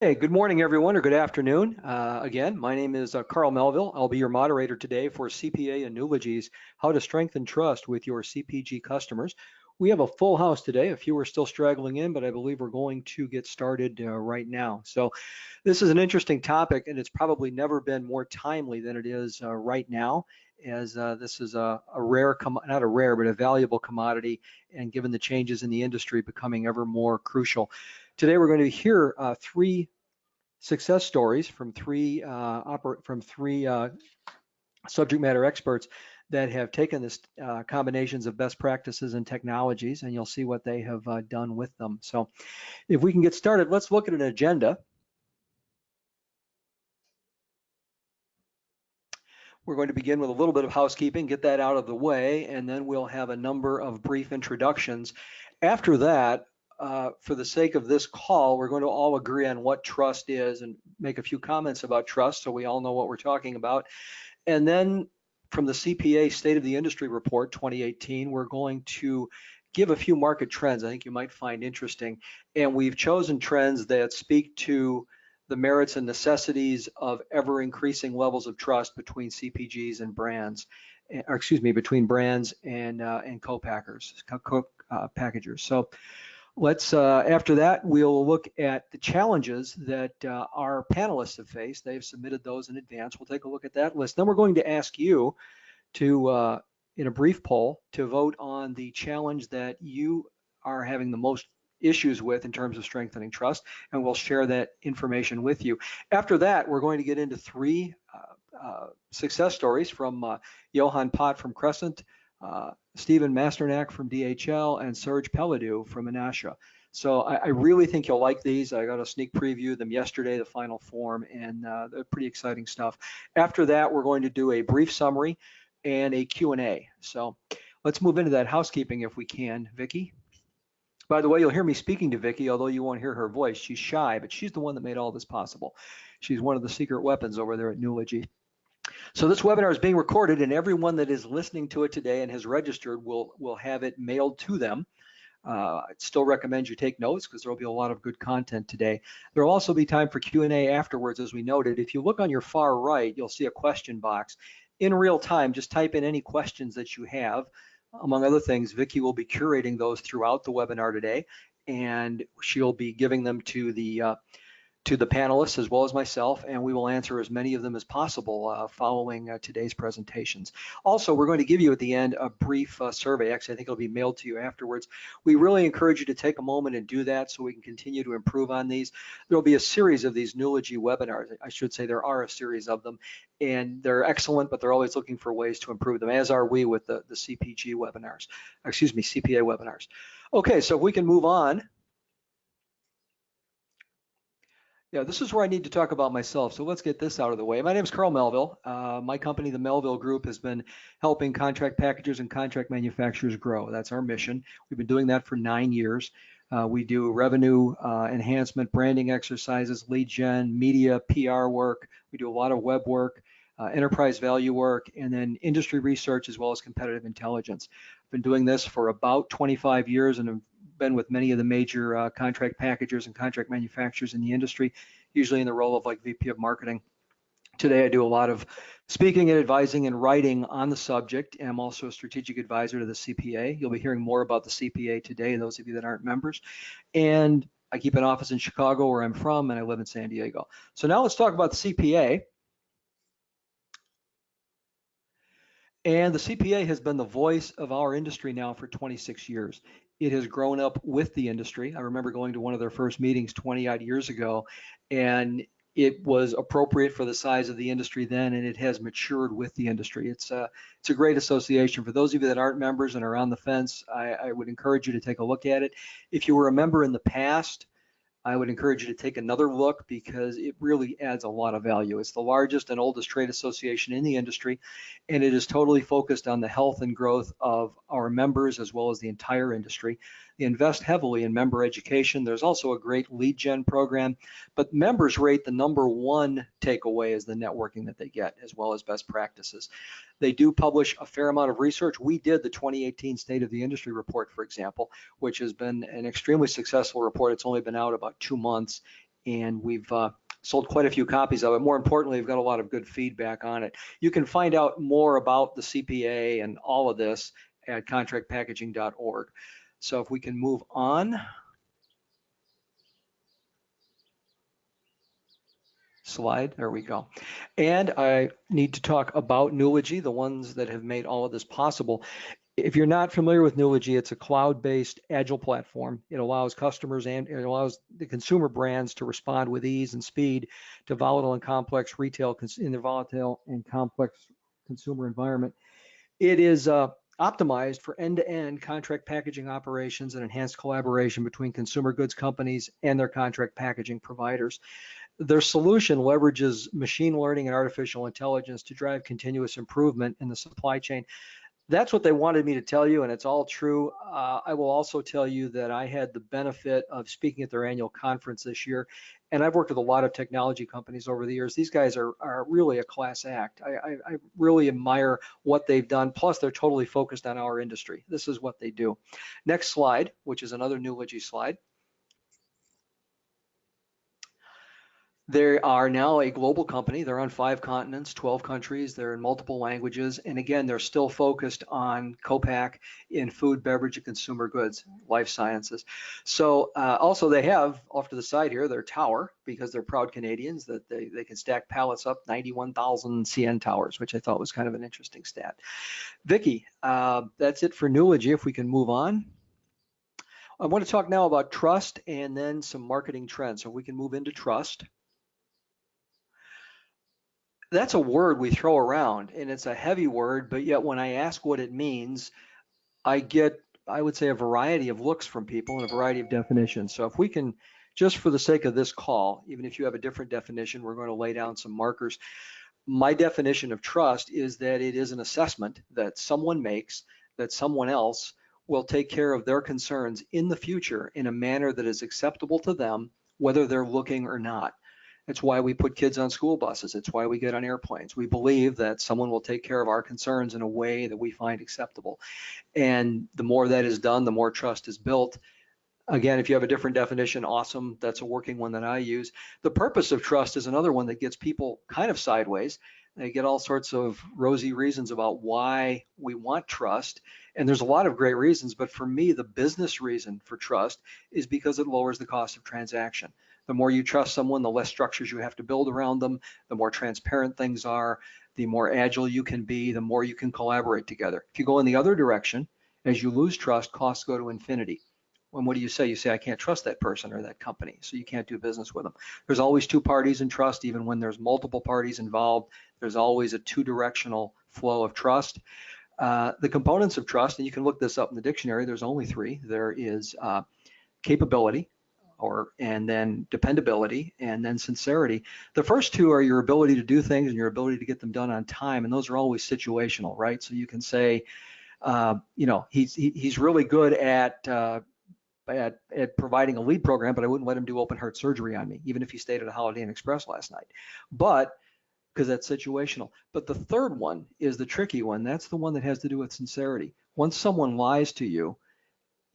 Hey, good morning, everyone, or good afternoon. Uh, again, my name is uh, Carl Melville. I'll be your moderator today for CPA and Nulogy's How to Strengthen Trust with Your CPG Customers. We have a full house today. A few are still straggling in, but I believe we're going to get started uh, right now. So this is an interesting topic, and it's probably never been more timely than it is uh, right now as uh, this is a, a rare, not a rare, but a valuable commodity, and given the changes in the industry becoming ever more crucial. Today we're going to hear uh, three success stories from three uh, from three uh, subject matter experts that have taken this uh, combinations of best practices and technologies, and you'll see what they have uh, done with them. So if we can get started, let's look at an agenda. We're going to begin with a little bit of housekeeping, get that out of the way, and then we'll have a number of brief introductions. After that, uh, for the sake of this call, we're going to all agree on what trust is and make a few comments about trust so we all know what we're talking about. And then from the CPA State of the Industry Report 2018, we're going to give a few market trends I think you might find interesting. And we've chosen trends that speak to the merits and necessities of ever increasing levels of trust between CPGs and brands, eh, or excuse me, between brands and uh, and co-packers, co-packagers. So Let's, uh, after that, we'll look at the challenges that uh, our panelists have faced. They've submitted those in advance. We'll take a look at that list. Then we're going to ask you to, uh, in a brief poll, to vote on the challenge that you are having the most issues with in terms of strengthening trust, and we'll share that information with you. After that, we're going to get into three uh, uh, success stories from uh, Johan Pott from Crescent, uh, Stephen Masternak from DHL, and Serge Pelledu from Anasha. So I, I, really think you'll like these. I got a sneak preview of them yesterday, the final form, and uh, they're pretty exciting stuff. After that, we're going to do a brief summary and a Q&A. So let's move into that housekeeping if we can. Vicki? By the way, you'll hear me speaking to Vicki, although you won't hear her voice. She's shy, but she's the one that made all this possible. She's one of the secret weapons over there at Nulogy. So this webinar is being recorded and everyone that is listening to it today and has registered will, will have it mailed to them. Uh, I'd still recommend you take notes because there will be a lot of good content today. There will also be time for Q&A afterwards, as we noted. If you look on your far right, you'll see a question box. In real time, just type in any questions that you have. Among other things, Vicki will be curating those throughout the webinar today, and she'll be giving them to the uh, to the panelists as well as myself, and we will answer as many of them as possible uh, following uh, today's presentations. Also, we're going to give you at the end a brief uh, survey. Actually, I think it'll be mailed to you afterwards. We really encourage you to take a moment and do that so we can continue to improve on these. There'll be a series of these Nulogy webinars. I should say there are a series of them, and they're excellent, but they're always looking for ways to improve them, as are we with the, the CPG webinars, excuse me, CPA webinars. Okay, so if we can move on. Yeah, this is where I need to talk about myself. So let's get this out of the way. My name is Carl Melville. Uh, my company, the Melville Group, has been helping contract packagers and contract manufacturers grow. That's our mission. We've been doing that for nine years. Uh, we do revenue uh, enhancement, branding exercises, lead gen, media, PR work. We do a lot of web work, uh, enterprise value work, and then industry research as well as competitive intelligence. I've been doing this for about 25 years and been with many of the major uh, contract packagers and contract manufacturers in the industry, usually in the role of like VP of marketing. Today, I do a lot of speaking and advising and writing on the subject. I'm also a strategic advisor to the CPA. You'll be hearing more about the CPA today, those of you that aren't members. And I keep an office in Chicago where I'm from, and I live in San Diego. So now let's talk about the CPA. And the CPA has been the voice of our industry now for 26 years it has grown up with the industry. I remember going to one of their first meetings 20 odd years ago, and it was appropriate for the size of the industry then, and it has matured with the industry. It's a, it's a great association. For those of you that aren't members and are on the fence, I, I would encourage you to take a look at it. If you were a member in the past, I would encourage you to take another look because it really adds a lot of value. It's the largest and oldest trade association in the industry, and it is totally focused on the health and growth of our members as well as the entire industry. Invest heavily in member education. There's also a great lead gen program, but members rate the number one takeaway is the networking that they get as well as best practices. They do publish a fair amount of research. We did the 2018 State of the Industry report, for example, which has been an extremely successful report. It's only been out about two months and we've uh, sold quite a few copies of it. More importantly, we've got a lot of good feedback on it. You can find out more about the CPA and all of this at contractpackaging.org. So if we can move on. Slide, there we go. And I need to talk about Nulogy, the ones that have made all of this possible. If you're not familiar with Nulogy, it's a cloud-based agile platform. It allows customers and it allows the consumer brands to respond with ease and speed to volatile and complex retail in their volatile and complex consumer environment. It is uh, optimized for end-to-end contract packaging operations and enhanced collaboration between consumer goods companies and their contract packaging providers. Their solution leverages machine learning and artificial intelligence to drive continuous improvement in the supply chain that's what they wanted me to tell you, and it's all true. Uh, I will also tell you that I had the benefit of speaking at their annual conference this year, and I've worked with a lot of technology companies over the years. These guys are, are really a class act. I, I, I really admire what they've done. Plus, they're totally focused on our industry. This is what they do. Next slide, which is another Nulogy slide. They are now a global company. They're on five continents, 12 countries. They're in multiple languages. And again, they're still focused on co-pack in food, beverage, and consumer goods, life sciences. So uh, also they have off to the side here their tower because they're proud Canadians that they, they can stack pallets up 91,000 CN towers, which I thought was kind of an interesting stat. Vicky, uh, that's it for Nulogy. If we can move on. I want to talk now about trust and then some marketing trends. So we can move into trust that's a word we throw around and it's a heavy word, but yet when I ask what it means, I get, I would say, a variety of looks from people and a variety of definitions. So if we can, just for the sake of this call, even if you have a different definition, we're going to lay down some markers. My definition of trust is that it is an assessment that someone makes that someone else will take care of their concerns in the future in a manner that is acceptable to them, whether they're looking or not. It's why we put kids on school buses. It's why we get on airplanes. We believe that someone will take care of our concerns in a way that we find acceptable. And the more that is done, the more trust is built. Again, if you have a different definition, awesome. That's a working one that I use. The purpose of trust is another one that gets people kind of sideways. They get all sorts of rosy reasons about why we want trust. And there's a lot of great reasons, but for me, the business reason for trust is because it lowers the cost of transaction. The more you trust someone, the less structures you have to build around them, the more transparent things are, the more agile you can be, the more you can collaborate together. If you go in the other direction, as you lose trust, costs go to infinity. And what do you say? You say, I can't trust that person or that company, so you can't do business with them. There's always two parties in trust, even when there's multiple parties involved. There's always a two-directional flow of trust. Uh, the components of trust, and you can look this up in the dictionary, there's only three. There is uh, capability, or and then dependability and then sincerity. The first two are your ability to do things and your ability to get them done on time, and those are always situational, right? So you can say, uh, you know, he's he, he's really good at uh, at at providing a lead program, but I wouldn't let him do open heart surgery on me, even if he stayed at a Holiday Inn Express last night. But because that's situational. But the third one is the tricky one. That's the one that has to do with sincerity. Once someone lies to you,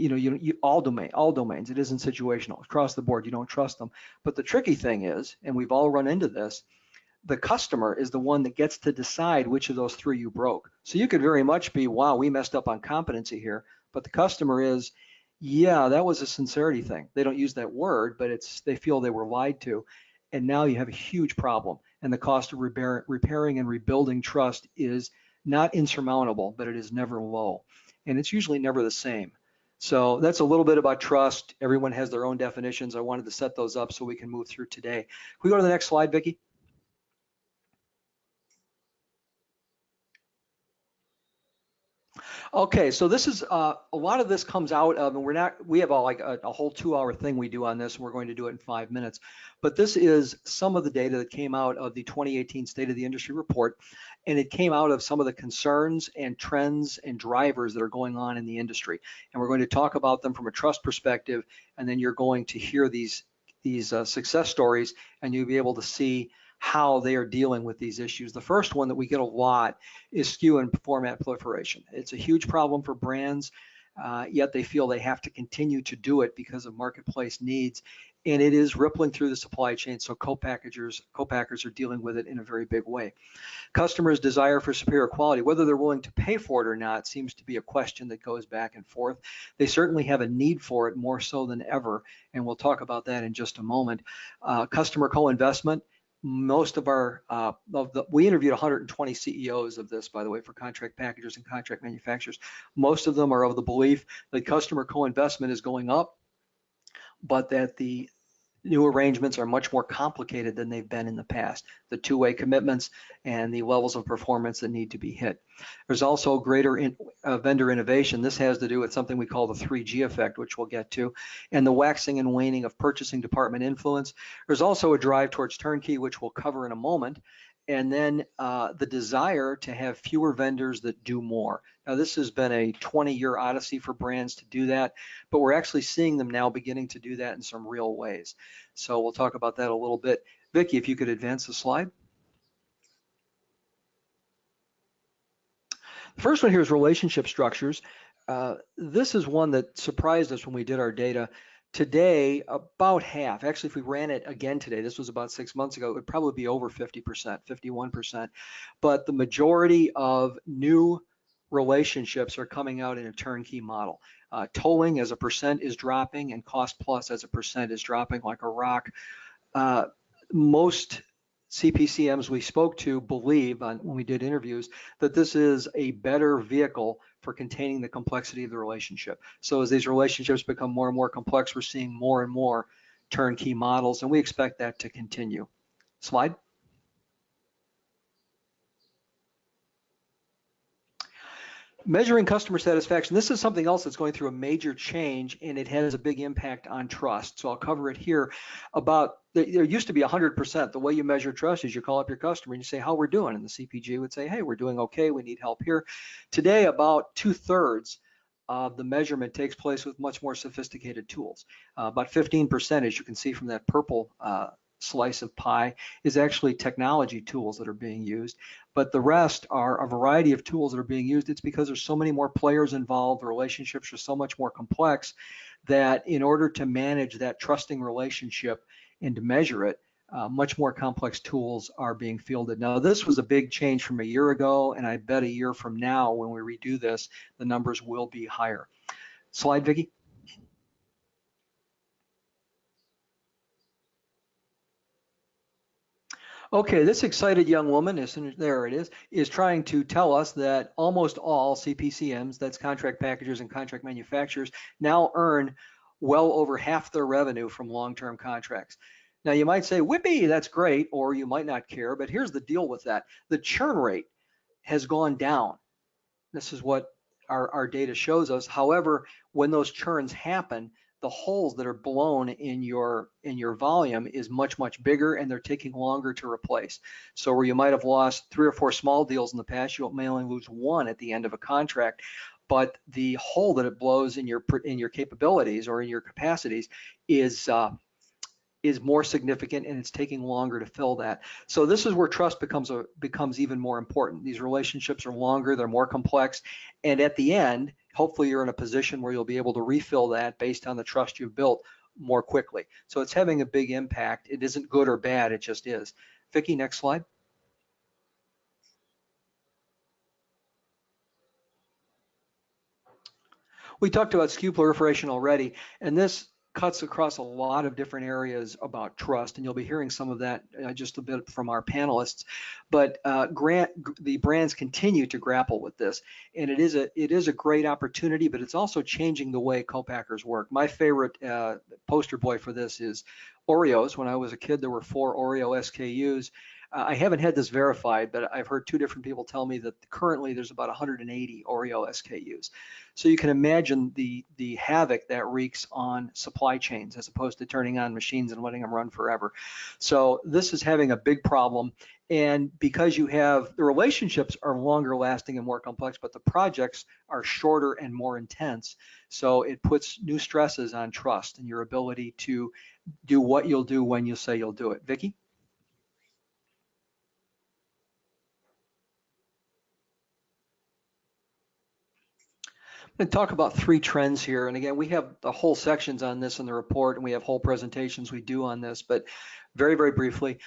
you know, you, you all domain, all domains. It isn't situational across the board. You don't trust them. But the tricky thing is, and we've all run into this, the customer is the one that gets to decide which of those three you broke. So you could very much be, wow, we messed up on competency here. But the customer is, yeah, that was a sincerity thing. They don't use that word, but it's they feel they were lied to. And now you have a huge problem. And the cost of repair, repairing and rebuilding trust is not insurmountable, but it is never low. And it's usually never the same. So that's a little bit about trust. Everyone has their own definitions. I wanted to set those up so we can move through today. Can we go to the next slide, Vicki? Okay, so this is uh, a lot of this comes out of, and we're not, we have a, like a, a whole two hour thing we do on this, and we're going to do it in five minutes. But this is some of the data that came out of the 2018 State of the Industry report, and it came out of some of the concerns and trends and drivers that are going on in the industry. And we're going to talk about them from a trust perspective, and then you're going to hear these these uh, success stories, and you'll be able to see how they are dealing with these issues. The first one that we get a lot is SKU and format proliferation. It's a huge problem for brands. uh, yet they feel they have to continue to do it because of marketplace needs. And it is rippling through the supply chain, so co-packagers, co-packers are dealing with it in a very big way. Customers' desire for superior quality, whether they're willing to pay for it or not, seems to be a question that goes back and forth. They certainly have a need for it more so than ever, and we'll talk about that in just a moment. Uh, customer co-investment, most of our uh, of the we interviewed 120 CEOs of this by the way for contract packagers and contract manufacturers. Most of them are of the belief that customer co-investment is going up but that the new arrangements are much more complicated than they've been in the past. The two-way commitments and the levels of performance that need to be hit. There's also greater in, uh, vendor innovation. This has to do with something we call the 3G effect, which we'll get to, and the waxing and waning of purchasing department influence. There's also a drive towards turnkey, which we'll cover in a moment, and then uh, the desire to have fewer vendors that do more. Now, this has been a 20-year odyssey for brands to do that, but we're actually seeing them now beginning to do that in some real ways. So we'll talk about that a little bit. Vicki, if you could advance the slide. The first one here is relationship structures. Uh, this is one that surprised us when we did our data. Today, about half, actually, if we ran it again today, this was about six months ago, it would probably be over 50%, 51%. But the majority of new relationships are coming out in a turnkey model. Uh, tolling as a percent is dropping and cost plus as a percent is dropping like a rock. Uh, most CPCMs we spoke to believe on, when we did interviews that this is a better vehicle for containing the complexity of the relationship. So as these relationships become more and more complex, we're seeing more and more turnkey models, and we expect that to continue. Slide. Measuring customer satisfaction, this is something else that's going through a major change and it has a big impact on trust. So I'll cover it here about, there used to be 100%. The way you measure trust is you call up your customer and you say how we're doing and the CPG would say, hey, we're doing okay, we need help here. Today, about two thirds of the measurement takes place with much more sophisticated tools. Uh, about 15%, as you can see from that purple uh, slice of pie is actually technology tools that are being used. But the rest are a variety of tools that are being used. It's because there's so many more players involved, the relationships are so much more complex that in order to manage that trusting relationship and to measure it, uh, much more complex tools are being fielded. Now, this was a big change from a year ago, and I bet a year from now, when we redo this, the numbers will be higher. Slide, Vicki. Okay, this excited young woman, as there it is, is trying to tell us that almost all CPCMs, that's contract packagers and contract manufacturers, now earn well over half their revenue from long-term contracts. Now you might say, whippy, that's great, or you might not care, but here's the deal with that. The churn rate has gone down. This is what our, our data shows us. However, when those churns happen, the holes that are blown in your in your volume is much much bigger and they're taking longer to replace so where you might have lost three or four small deals in the past you may only lose one at the end of a contract but the hole that it blows in your in your capabilities or in your capacities is uh, is more significant and it's taking longer to fill that. So this is where trust becomes a becomes even more important. These relationships are longer, they're more complex, and at the end, hopefully you're in a position where you'll be able to refill that based on the trust you've built more quickly. So it's having a big impact. It isn't good or bad, it just is. Vicki, next slide. We talked about SKU proliferation already, and this cuts across a lot of different areas about trust, and you'll be hearing some of that uh, just a bit from our panelists. But uh, grant the brands continue to grapple with this, and it is a it is a great opportunity, but it's also changing the way co-packers work. My favorite uh, poster boy for this is Oreos. When I was a kid, there were four Oreo SKUs, I haven't had this verified, but I've heard two different people tell me that currently there's about 180 Oreo SKUs. So you can imagine the the havoc that wreaks on supply chains as opposed to turning on machines and letting them run forever. So this is having a big problem. And because you have the relationships are longer lasting and more complex, but the projects are shorter and more intense. So it puts new stresses on trust and your ability to do what you'll do when you say you'll do it. Vicki? And talk about three trends here. And again, we have the whole sections on this in the report and we have whole presentations we do on this, but very, very briefly,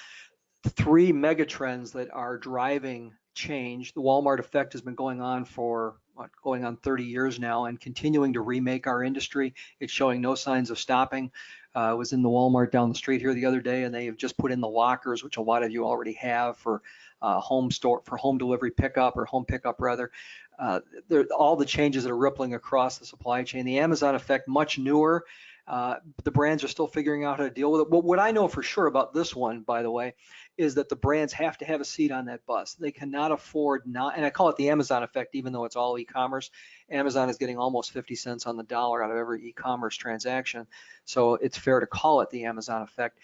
three mega trends that are driving change. The Walmart effect has been going on for what, going on 30 years now and continuing to remake our industry. It's showing no signs of stopping. Uh, I was in the Walmart down the street here the other day and they have just put in the lockers, which a lot of you already have for uh, home store, for home delivery pickup or home pickup rather uh, all the changes that are rippling across the supply chain. The Amazon effect, much newer. Uh, the brands are still figuring out how to deal with it. But what I know for sure about this one, by the way, is that the brands have to have a seat on that bus. They cannot afford not, and I call it the Amazon effect, even though it's all e-commerce. Amazon is getting almost 50 cents on the dollar out of every e-commerce transaction. So it's fair to call it the Amazon effect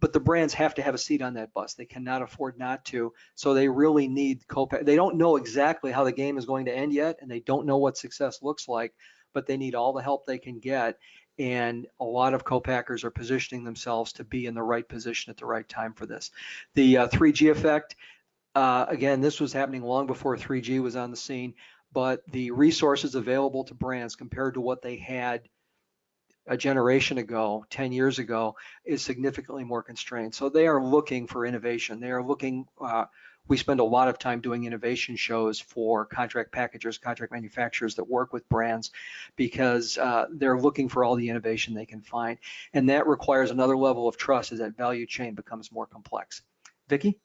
but the brands have to have a seat on that bus. They cannot afford not to. So they really need co-pack. They don't know exactly how the game is going to end yet, and they don't know what success looks like, but they need all the help they can get. And a lot of co-packers are positioning themselves to be in the right position at the right time for this. The uh, 3G effect, uh, again, this was happening long before 3G was on the scene, but the resources available to brands compared to what they had a generation ago, 10 years ago, is significantly more constrained. So they are looking for innovation. They are looking, uh, we spend a lot of time doing innovation shows for contract packagers, contract manufacturers that work with brands because uh, they're looking for all the innovation they can find. And that requires another level of trust as that value chain becomes more complex. Vicki?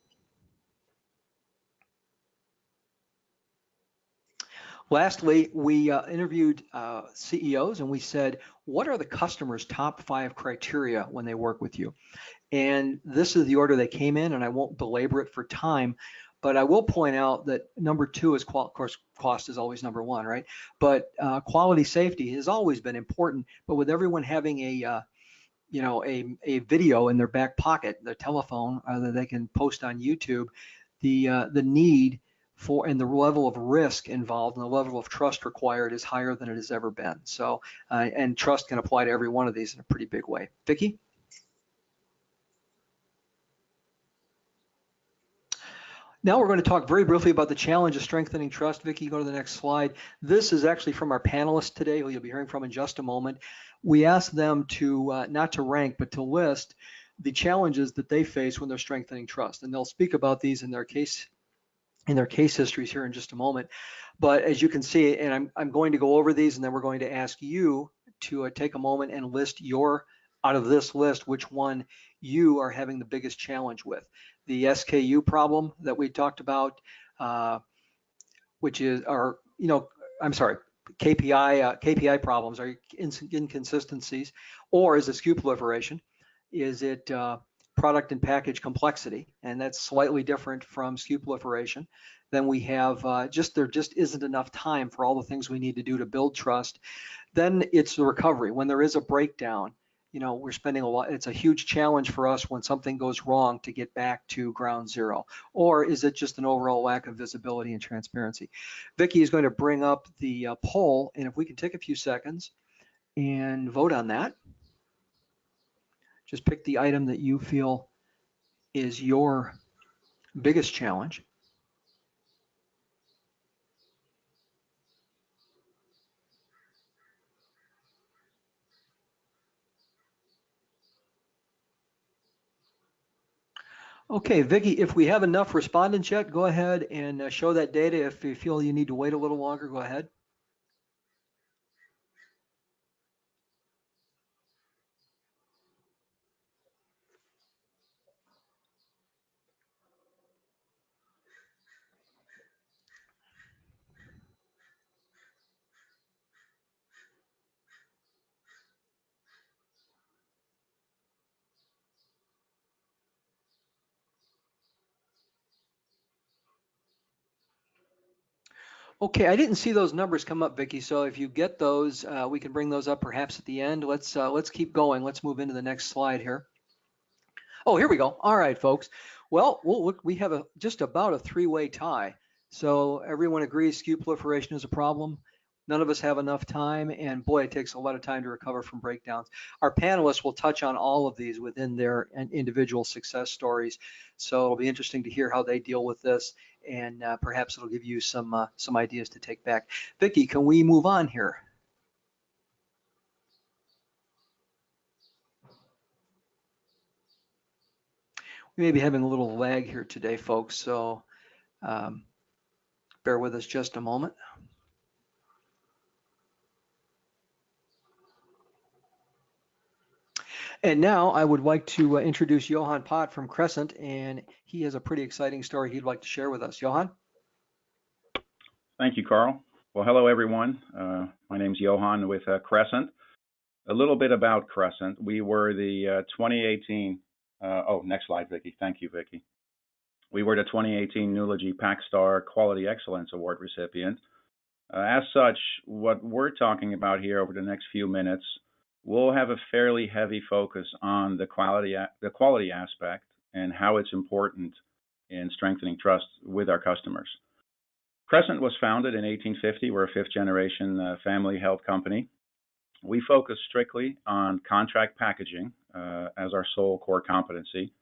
Lastly, we uh, interviewed uh, CEOs and we said, what are the customer's top five criteria when they work with you? And this is the order they came in, and I won't belabor it for time, but I will point out that number two is, of course, cost is always number one, right? But uh, quality safety has always been important, but with everyone having a uh, you know a, a video in their back pocket, their telephone uh, that they can post on YouTube, the uh, the need for and the level of risk involved and the level of trust required is higher than it has ever been. So, uh, and trust can apply to every one of these in a pretty big way. Vicki? Now we're going to talk very briefly about the challenge of strengthening trust. Vicki, go to the next slide. This is actually from our panelists today, who you'll be hearing from in just a moment. We asked them to uh, not to rank, but to list the challenges that they face when they're strengthening trust. And they'll speak about these in their case in their case histories here in just a moment. But as you can see, and I'm, I'm going to go over these and then we're going to ask you to uh, take a moment and list your, out of this list, which one you are having the biggest challenge with. The SKU problem that we talked about, uh, which is, or, you know, I'm sorry, KPI, uh, KPI problems are inconsistencies, or is it SKU proliferation? Is it uh, product and package complexity, and that's slightly different from SKU proliferation. Then we have uh, just there just isn't enough time for all the things we need to do to build trust. Then it's the recovery. When there is a breakdown, you know, we're spending a lot, it's a huge challenge for us when something goes wrong to get back to ground zero. Or is it just an overall lack of visibility and transparency? Vicki is going to bring up the uh, poll, and if we can take a few seconds and vote on that. Just pick the item that you feel is your biggest challenge. Okay, Vicki, if we have enough respondents yet, go ahead and uh, show that data. If you feel you need to wait a little longer, go ahead. Okay, I didn't see those numbers come up, Vicki. So if you get those, uh, we can bring those up perhaps at the end. Let's uh, let's keep going. Let's move into the next slide here. Oh, here we go. All right, folks. Well, we'll look, we have a just about a three-way tie. So everyone agrees SKU proliferation is a problem. None of us have enough time, and boy, it takes a lot of time to recover from breakdowns. Our panelists will touch on all of these within their individual success stories. So it'll be interesting to hear how they deal with this and uh, perhaps it'll give you some uh, some ideas to take back. Vicki, can we move on here? We may be having a little lag here today, folks, so um, bear with us just a moment. And now I would like to uh, introduce Johan Pott from Crescent, and he has a pretty exciting story he'd like to share with us. Johan? Thank you, Carl. Well, hello, everyone. Uh, my name's Johan with uh, Crescent. A little bit about Crescent. We were the uh, 2018, uh, oh, next slide, Vicki. Thank you, Vicki. We were the 2018 Nulogy PacStar Quality Excellence Award recipient. Uh, as such, what we're talking about here over the next few minutes we'll have a fairly heavy focus on the quality the quality aspect and how it's important in strengthening trust with our customers. Crescent was founded in 1850. We're a fifth generation uh, family held company. We focus strictly on contract packaging uh, as our sole core competency.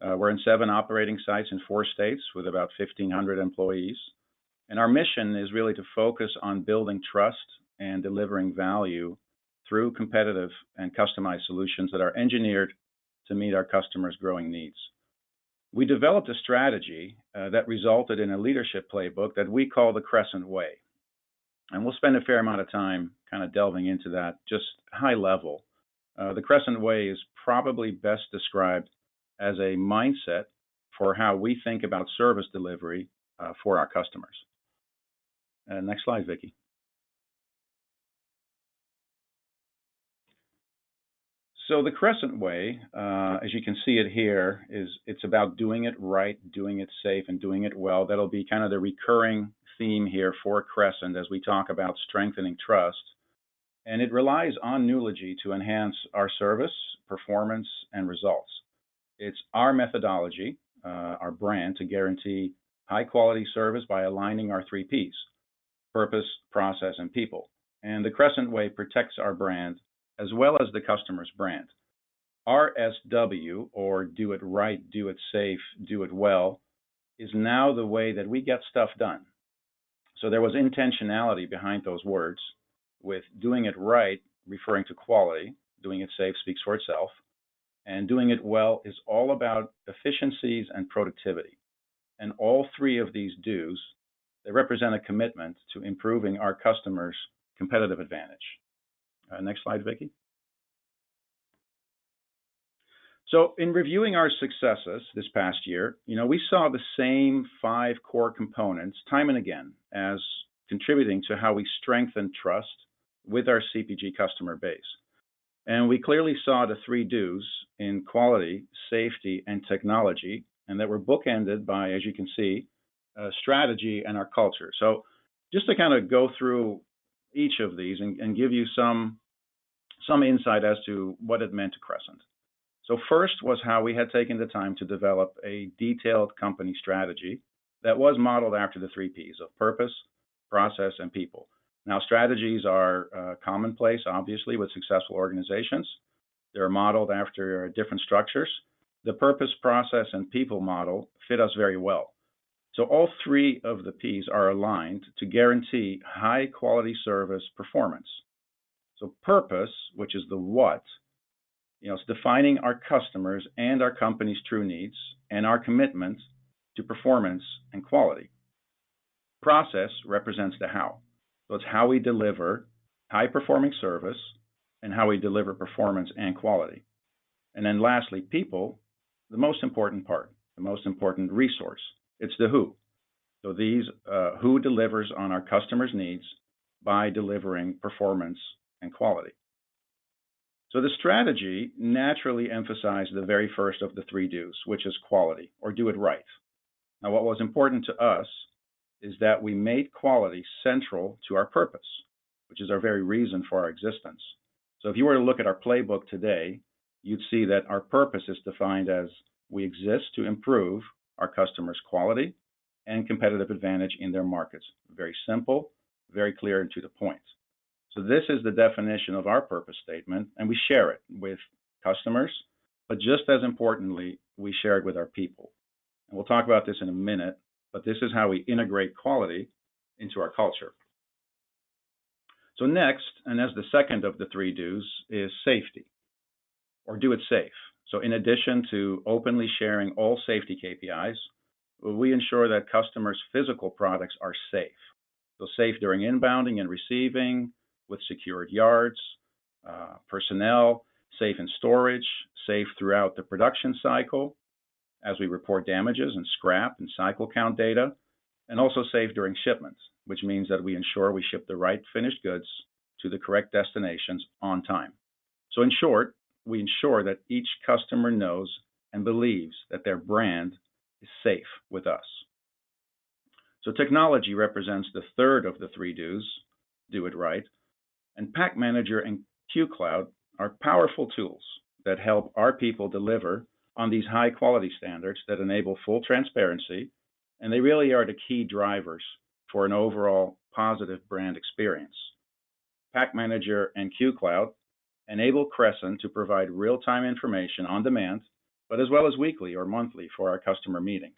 Uh, we're in seven operating sites in four states with about 1,500 employees. And our mission is really to focus on building trust and delivering value through competitive and customized solutions that are engineered to meet our customers' growing needs. We developed a strategy uh, that resulted in a leadership playbook that we call the Crescent Way. And we'll spend a fair amount of time kind of delving into that, just high level. Uh, the Crescent Way is probably best described as a mindset for how we think about service delivery uh, for our customers. Next slide, Vicki. So the Crescent Way, uh, as you can see it here, is it's about doing it right, doing it safe, and doing it well. That'll be kind of the recurring theme here for Crescent as we talk about strengthening trust. And it relies on Nulogy to enhance our service, performance, and results. It's our methodology, uh, our brand, to guarantee high quality service by aligning our three Ps purpose, process, and people. And the Crescent Way protects our brand as well as the customer's brand. RSW, or do it right, do it safe, do it well, is now the way that we get stuff done. So there was intentionality behind those words, with doing it right referring to quality, doing it safe speaks for itself, and doing it well is all about efficiencies and productivity. And all three of these do's, they represent a commitment to improving our customers' competitive advantage. Uh, next slide, Vicki. So in reviewing our successes this past year, you know, we saw the same five core components time and again as contributing to how we strengthen trust with our CPG customer base. And we clearly saw the three do's in quality, safety, and technology, and that were bookended by, as you can see, uh, strategy and our culture. So just to kind of go through each of these and, and give you some some insight as to what it meant to Crescent. So first was how we had taken the time to develop a detailed company strategy that was modeled after the three Ps of purpose, process, and people. Now, strategies are uh, commonplace, obviously, with successful organizations. They're modeled after different structures. The purpose, process, and people model fit us very well. So all three of the Ps are aligned to guarantee high quality service performance. So purpose, which is the what, you know, it's defining our customers and our company's true needs and our commitment to performance and quality. Process represents the how. So it's how we deliver high performing service and how we deliver performance and quality. And then lastly, people, the most important part, the most important resource. It's the who. So these uh, who delivers on our customers' needs by delivering performance and quality. So the strategy naturally emphasized the very first of the three do's, which is quality or do it right. Now, what was important to us is that we made quality central to our purpose, which is our very reason for our existence. So if you were to look at our playbook today, you'd see that our purpose is defined as we exist to improve our customers' quality and competitive advantage in their markets. Very simple, very clear, and to the point. So this is the definition of our purpose statement, and we share it with customers, but just as importantly, we share it with our people. And we'll talk about this in a minute, but this is how we integrate quality into our culture. So next, and as the second of the three do's, is safety, or do it safe. So in addition to openly sharing all safety KPIs, we ensure that customers' physical products are safe. So safe during inbounding and receiving, with secured yards, uh, personnel, safe in storage, safe throughout the production cycle, as we report damages and scrap and cycle count data, and also safe during shipments, which means that we ensure we ship the right finished goods to the correct destinations on time. So in short, we ensure that each customer knows and believes that their brand is safe with us. So technology represents the third of the three do's, do it right, and PackManager and QCloud are powerful tools that help our people deliver on these high quality standards that enable full transparency, and they really are the key drivers for an overall positive brand experience. PackManager and QCloud enable Crescent to provide real-time information on demand, but as well as weekly or monthly for our customer meetings.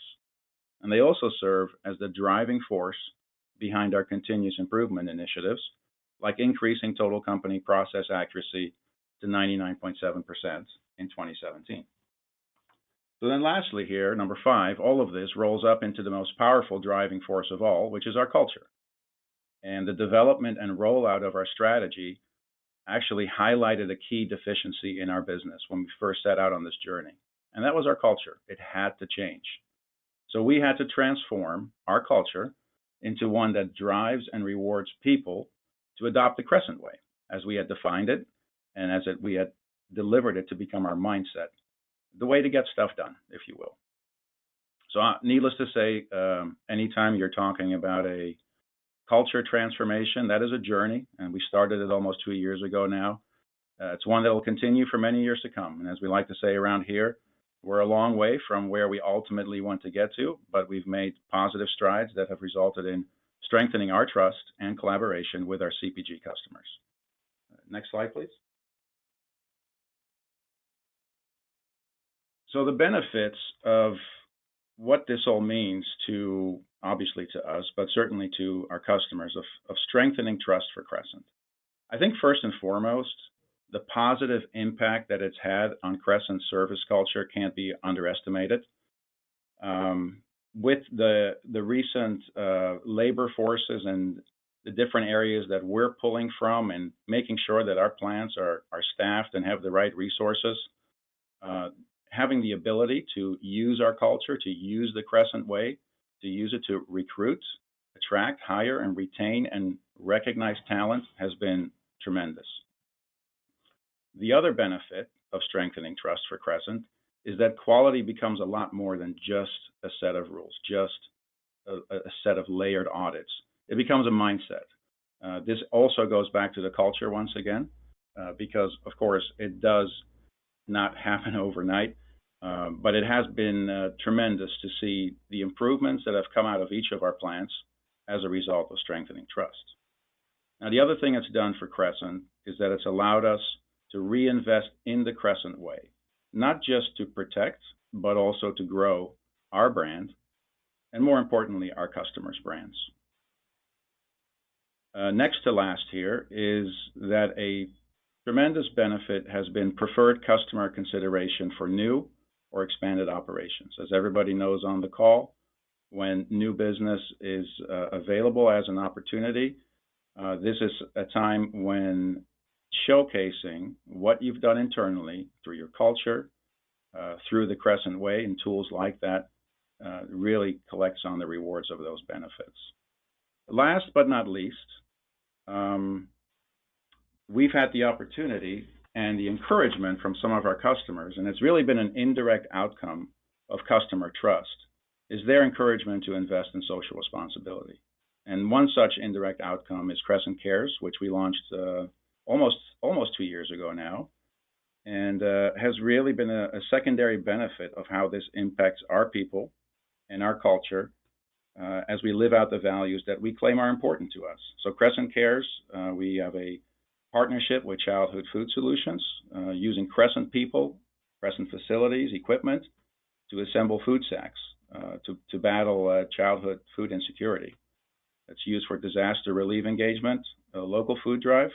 And they also serve as the driving force behind our continuous improvement initiatives, like increasing total company process accuracy to 99.7% in 2017. So then lastly here, number five, all of this rolls up into the most powerful driving force of all, which is our culture. And the development and rollout of our strategy actually highlighted a key deficiency in our business when we first set out on this journey. And that was our culture. It had to change. So we had to transform our culture into one that drives and rewards people to adopt the Crescent way, as we had defined it and as it, we had delivered it to become our mindset the way to get stuff done, if you will. So, uh, needless to say, um, anytime you're talking about a culture transformation, that is a journey, and we started it almost two years ago now. Uh, it's one that will continue for many years to come. And as we like to say around here, we're a long way from where we ultimately want to get to, but we've made positive strides that have resulted in strengthening our trust and collaboration with our CPG customers. Next slide, please. So the benefits of what this all means to obviously to us, but certainly to our customers of, strengthening trust for Crescent. I think first and foremost, the positive impact that it's had on Crescent's service culture can't be underestimated. Um, with the the recent uh, labor forces and the different areas that we're pulling from and making sure that our plants are are staffed and have the right resources, uh, having the ability to use our culture, to use the Crescent way, to use it to recruit, attract, hire, and retain and recognize talent has been tremendous. The other benefit of strengthening trust for Crescent is that quality becomes a lot more than just a set of rules, just a, a set of layered audits. It becomes a mindset. Uh, this also goes back to the culture once again, uh, because of course it does not happen overnight. Um, but it has been uh, tremendous to see the improvements that have come out of each of our plants as a result of strengthening trust. Now, the other thing it's done for Crescent is that it's allowed us to reinvest in the Crescent way, not just to protect, but also to grow our brand, and more importantly, our customers' brands. Uh, next to last here is that a tremendous benefit has been preferred customer consideration for new or expanded operations. As everybody knows on the call, when new business is uh, available as an opportunity, uh, this is a time when showcasing what you've done internally through your culture, uh, through the Crescent Way, and tools like that uh, really collects on the rewards of those benefits. Last but not least, um, we've had the opportunity and the encouragement from some of our customers, and it's really been an indirect outcome of customer trust, is their encouragement to invest in social responsibility. And one such indirect outcome is Crescent Cares, which we launched uh, almost almost two years ago now, and uh, has really been a, a, secondary benefit of how this impacts our people and our culture uh, as we live out the values that we claim are important to us. So Crescent Cares, uh, we have a partnership with Childhood Food Solutions, uh, using Crescent people, Crescent facilities, equipment to assemble food sacks uh, to, to battle uh, childhood food insecurity. It's used for disaster relief engagement, local food drives,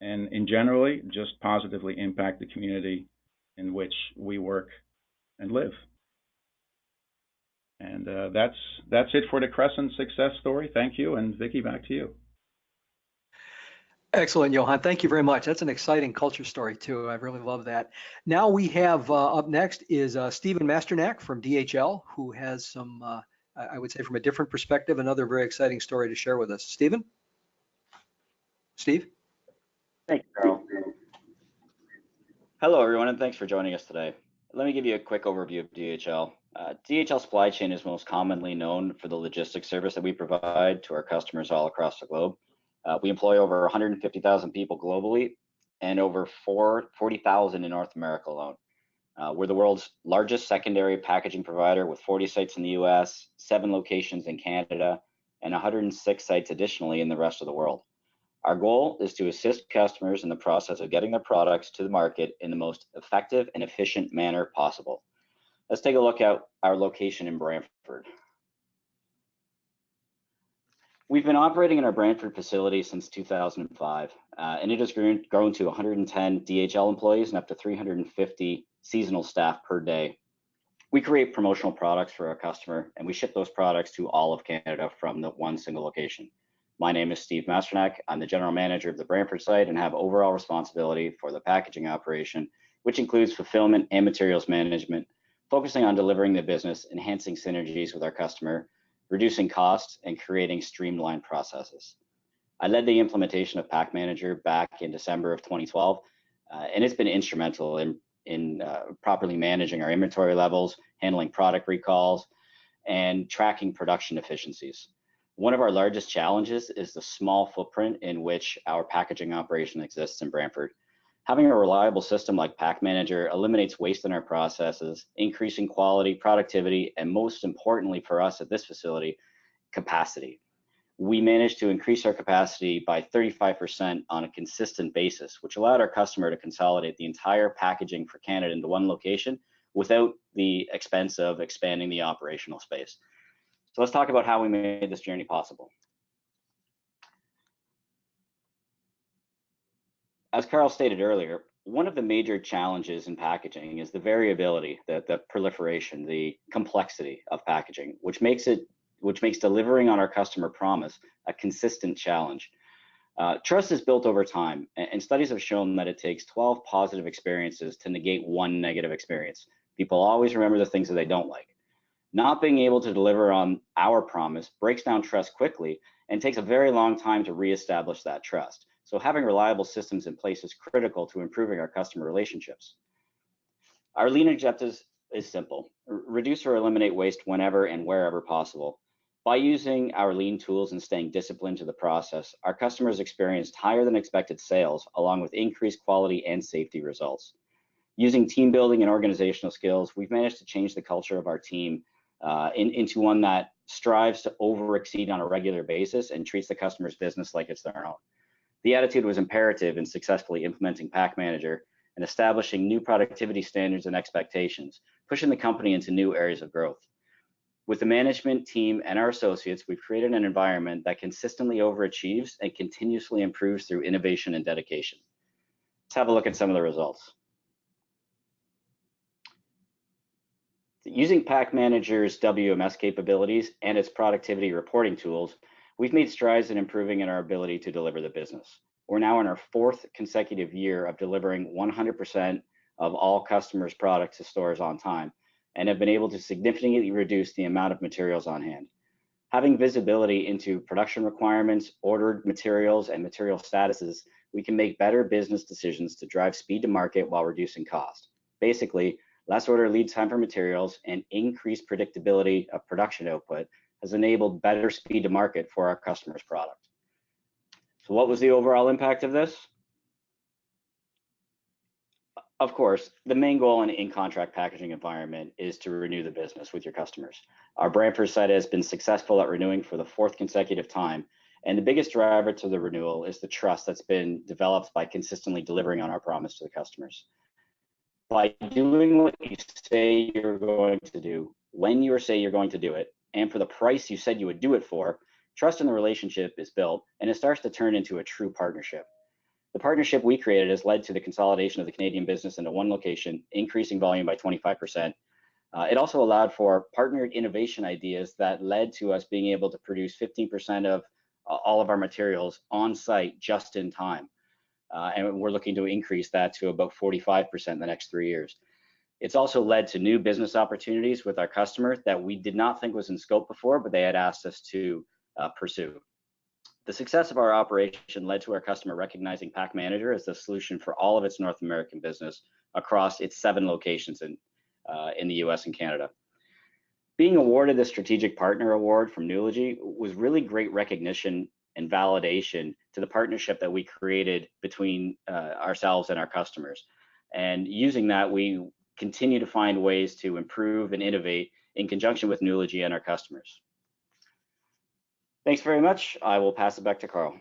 and in generally just positively impact the community in which we work and live. And uh, that's that's it for the Crescent success story. Thank you, and Vicky, back to you. Excellent, Johan. Thank you very much. That's an exciting culture story too. I really love that. Now we have uh, up next is uh, Stephen Masternak from DHL, who has some, uh, I would say, from a different perspective, another very exciting story to share with us. Stephen, Steve. Thank you, Carl. Hello, everyone, and thanks for joining us today. Let me give you a quick overview of DHL. Uh, DHL Supply Chain is most commonly known for the logistics service that we provide to our customers all across the globe. Uh, we employ over 150,000 people globally and over 40,000 in North America alone. Uh, we're the world's largest secondary packaging provider with 40 sites in the US, seven locations in Canada, and 106 sites additionally in the rest of the world. Our goal is to assist customers in the process of getting their products to the market in the most effective and efficient manner possible. Let's take a look at our location in Brantford. We've been operating in our Brantford facility since 2005, uh, and it has grown, grown to 110 DHL employees and up to 350 seasonal staff per day. We create promotional products for our customer, and we ship those products to all of Canada from the one single location. My name is Steve Masternak. I'm the general manager of the Brantford site and have overall responsibility for the packaging operation, which includes fulfillment and materials management, focusing on delivering the business, enhancing synergies with our customer, reducing costs, and creating streamlined processes. I led the implementation of PackManager back in December of 2012, uh, and it's been instrumental in, in uh, properly managing our inventory levels, handling product recalls, and tracking production efficiencies. One of our largest challenges is the small footprint in which our packaging operation exists in Brantford. Having a reliable system like PackManager eliminates waste in our processes, increasing quality, productivity, and most importantly for us at this facility, capacity. We managed to increase our capacity by 35% on a consistent basis, which allowed our customer to consolidate the entire packaging for Canada into one location without the expense of expanding the operational space. So let's talk about how we made this journey possible. As Carl stated earlier, one of the major challenges in packaging is the variability, the, the proliferation, the complexity of packaging, which makes it which makes delivering on our customer promise a consistent challenge. Uh, trust is built over time, and, and studies have shown that it takes 12 positive experiences to negate one negative experience. People always remember the things that they don't like. Not being able to deliver on our promise breaks down trust quickly and takes a very long time to reestablish that trust. So having reliable systems in place is critical to improving our customer relationships. Our lean objectives is simple. reduce or eliminate waste whenever and wherever possible. By using our lean tools and staying disciplined to the process, our customers experienced higher than expected sales along with increased quality and safety results. Using team building and organizational skills, we've managed to change the culture of our team uh, in, into one that strives to over exceed on a regular basis and treats the customer's business like it's their own. The attitude was imperative in successfully implementing PackManager and establishing new productivity standards and expectations, pushing the company into new areas of growth. With the management team and our associates, we've created an environment that consistently overachieves and continuously improves through innovation and dedication. Let's have a look at some of the results. Using PackManager's WMS capabilities and its productivity reporting tools, We've made strides in improving in our ability to deliver the business. We're now in our fourth consecutive year of delivering 100% of all customers' products to stores on time and have been able to significantly reduce the amount of materials on hand. Having visibility into production requirements, ordered materials, and material statuses, we can make better business decisions to drive speed to market while reducing cost. Basically, less order lead time for materials and increased predictability of production output has enabled better speed to market for our customers' product. So what was the overall impact of this? Of course, the main goal in in-contract packaging environment is to renew the business with your customers. Our Brantford site has been successful at renewing for the fourth consecutive time, and the biggest driver to the renewal is the trust that's been developed by consistently delivering on our promise to the customers. By doing what you say you're going to do, when you say you're going to do it and for the price you said you would do it for, trust in the relationship is built and it starts to turn into a true partnership. The partnership we created has led to the consolidation of the Canadian business into one location, increasing volume by 25%. Uh, it also allowed for partnered innovation ideas that led to us being able to produce 15% of uh, all of our materials on site just in time. Uh, and we're looking to increase that to about 45% in the next three years. It's also led to new business opportunities with our customers that we did not think was in scope before, but they had asked us to uh, pursue. The success of our operation led to our customer recognizing PackManager as the solution for all of its North American business across its seven locations in, uh, in the US and Canada. Being awarded the Strategic Partner Award from Nulogy was really great recognition and validation to the partnership that we created between uh, ourselves and our customers. And using that, we continue to find ways to improve and innovate in conjunction with Nulogy and our customers. Thanks very much. I will pass it back to Carl.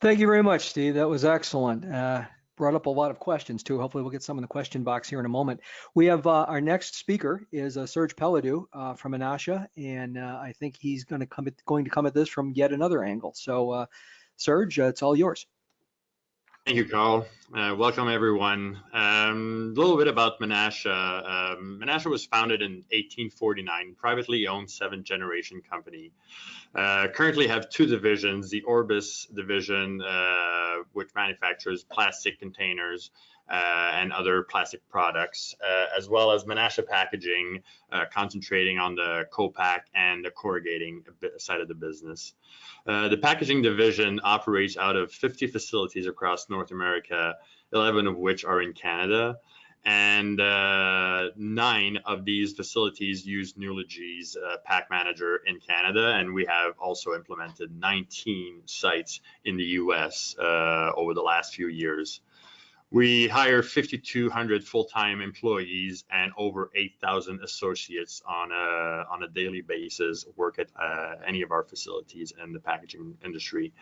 Thank you very much, Steve. That was excellent. Uh, brought up a lot of questions too. Hopefully we'll get some in the question box here in a moment. We have uh, our next speaker is uh, Serge Pelledu uh, from Menasha, and uh, I think he's going to come at, going to come at this from yet another angle. So, uh, Serge, uh, it's all yours. Thank you, Carl. Uh, welcome, everyone. Um, a little bit about Menasha. Um, Menasha was founded in 1849, privately owned seventh generation company. Uh, currently have two divisions, the Orbis division, uh, which manufactures plastic containers uh, and other plastic products, uh, as well as Menasha Packaging, uh, concentrating on the co-pack and the corrugating side of the business. Uh, the packaging division operates out of 50 facilities across North America, 11 of which are in Canada. And uh, nine of these facilities use Nulogy's uh, PackManager in Canada, and we have also implemented 19 sites in the US over the last few years. We hire 5,200 full-time employees and over 8,000 associates on a on a daily basis work at uh, any of our facilities in the packaging industry.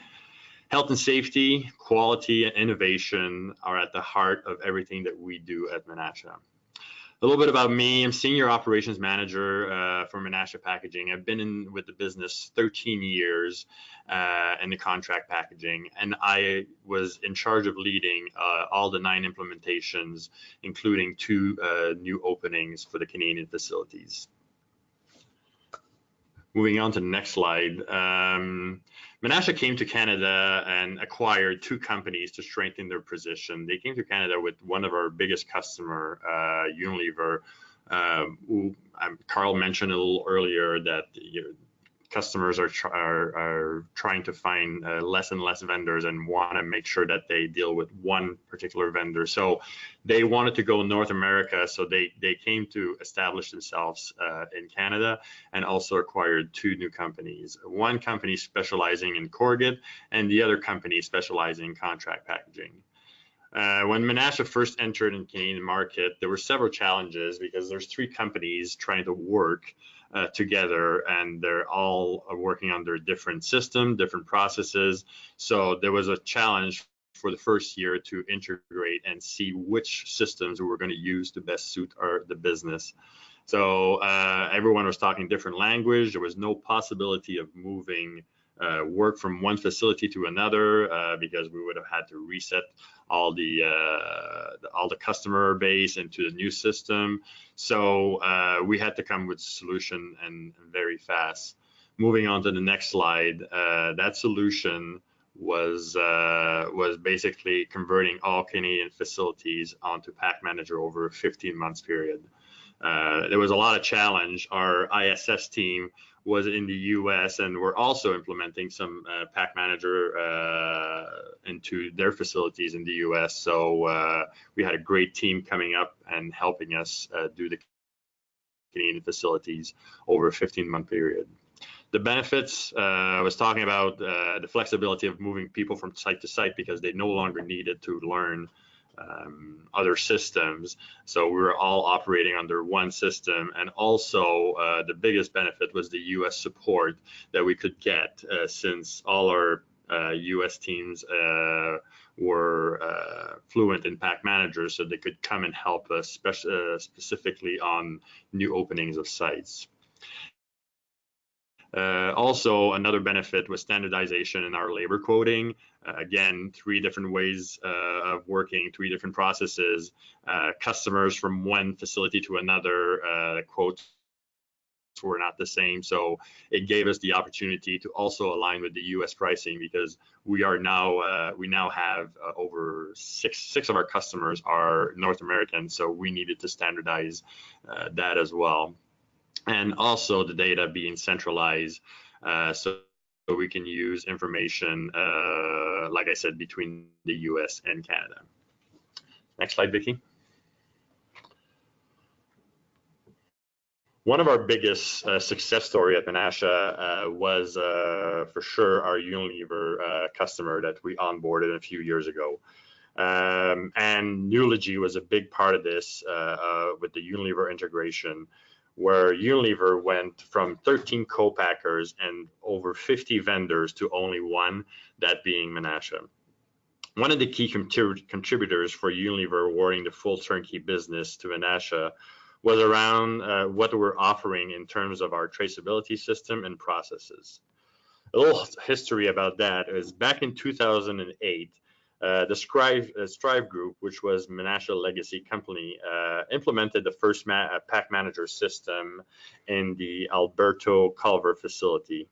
Health and safety, quality, and innovation are at the heart of everything that we do at Menasha a little bit about me. I'm senior operations manager uh, for Menasha Packaging. I've been in with the business 13 years uh, in the contract packaging, and I was in charge of leading uh, all the nine implementations, including two uh, new openings for the Canadian facilities. Moving on to the next slide. Um, Menasha came to Canada and acquired two companies to strengthen their position. They came to Canada with one of our biggest customer, uh, Unilever, uh, who um, Carl mentioned a little earlier that you know, customers are, are, are trying to find uh, less and less vendors and want to make sure that they deal with one particular vendor. So they wanted to go North America, so they they came to establish themselves uh, in Canada and also acquired two new companies. One company specializing in corrugate and the other company specializing in contract packaging. Uh, when Menasha first entered in Canadian market, there were several challenges because there's three companies trying to work uh, together and they're all working under different system, different processes. So there was a challenge for the first year to integrate and see which systems we were going to use to best suit our the business. So uh, everyone was talking different language. There was no possibility of moving uh, work from one facility to another uh, because we would have had to reset all the, uh, the, all the customer base into the new system. So uh, we had to come with a solution and, very fast. Moving on to the next slide, uh, that solution was uh, was basically converting all Canadian facilities onto PackManager over a 15 months period. There was a lot of challenge. Our ISS team was in the US and we're also implementing some uh, PackManager uh, into their facilities in the US. So uh, we had a great team coming up and helping us uh, do the Canadian facilities over a 15 month period. The benefits, uh, I was talking about uh, the flexibility of moving people from site to site because they no longer needed to learn um, other systems. So we were all operating under one system. And also, uh, the biggest benefit was the US support that we could get uh, since all our uh, US teams uh, were uh, fluent in PackManagers so they could come and help us spec- uh, specifically on new openings of sites. Uh, also, another benefit was standardization in our labor quoting. Uh, again, three different ways uh, of working, three different processes. Uh, customers from one facility to another uh, quotes were not the same. So it gave us the opportunity to also align with the U.S. pricing because we are now uh, we now have over six six of our customers are North American. So we needed to standardize that as well and also the data being centralized uh, so we can use information, uh, like I said, between the US and Canada. Next slide, Vicky. One of our biggest uh, success story at Menasha uh, was uh, for sure our Unilever uh, customer that we onboarded a few years ago. Um, and Nulogy was a big part of this with the Unilever integration where Unilever went from 13 co-packers and over 50 vendors to only one, that being Menasha. One of the key contrib contributors for Unilever awarding the full turnkey business to Menasha was around uh, what we're offering in terms of our traceability system and processes. A little history about that is back in 2008, uh, the Strive, uh, Strive Group, which was Menasha legacy company, uh, implemented the first ma uh, PackManager system in the Alberto Culver facility.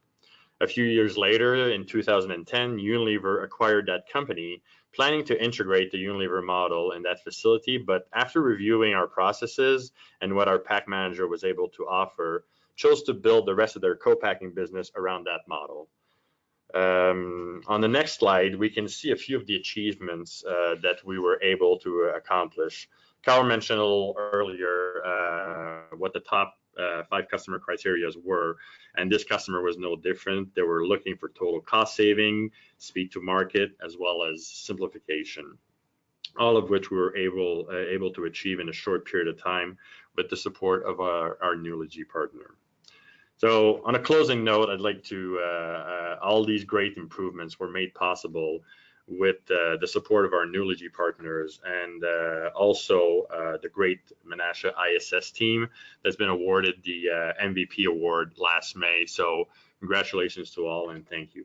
A few years later, in 2010, Unilever acquired that company, planning to integrate the Unilever model in that facility. But after reviewing our processes and what our PackManager was able to offer, chose to build the rest of their co-packing business around that model. Um, on the next slide, we can see a few of the achievements uh, that we were able to accomplish. Carl mentioned a little earlier uh, what the top uh, five customer criteria were, and this customer was no different. They were looking for total cost saving, speed to market, as well as simplification, all of which we were able uh, able to achieve in a short period of time with the support of our, our Nulogy partner. So on a closing note, I'd like to, uh, uh, all these great improvements were made possible with uh, the support of our Nulogy partners and uh, also uh, the great Menasha ISS team that's been awarded the uh, MVP award last May. So congratulations to all and thank you.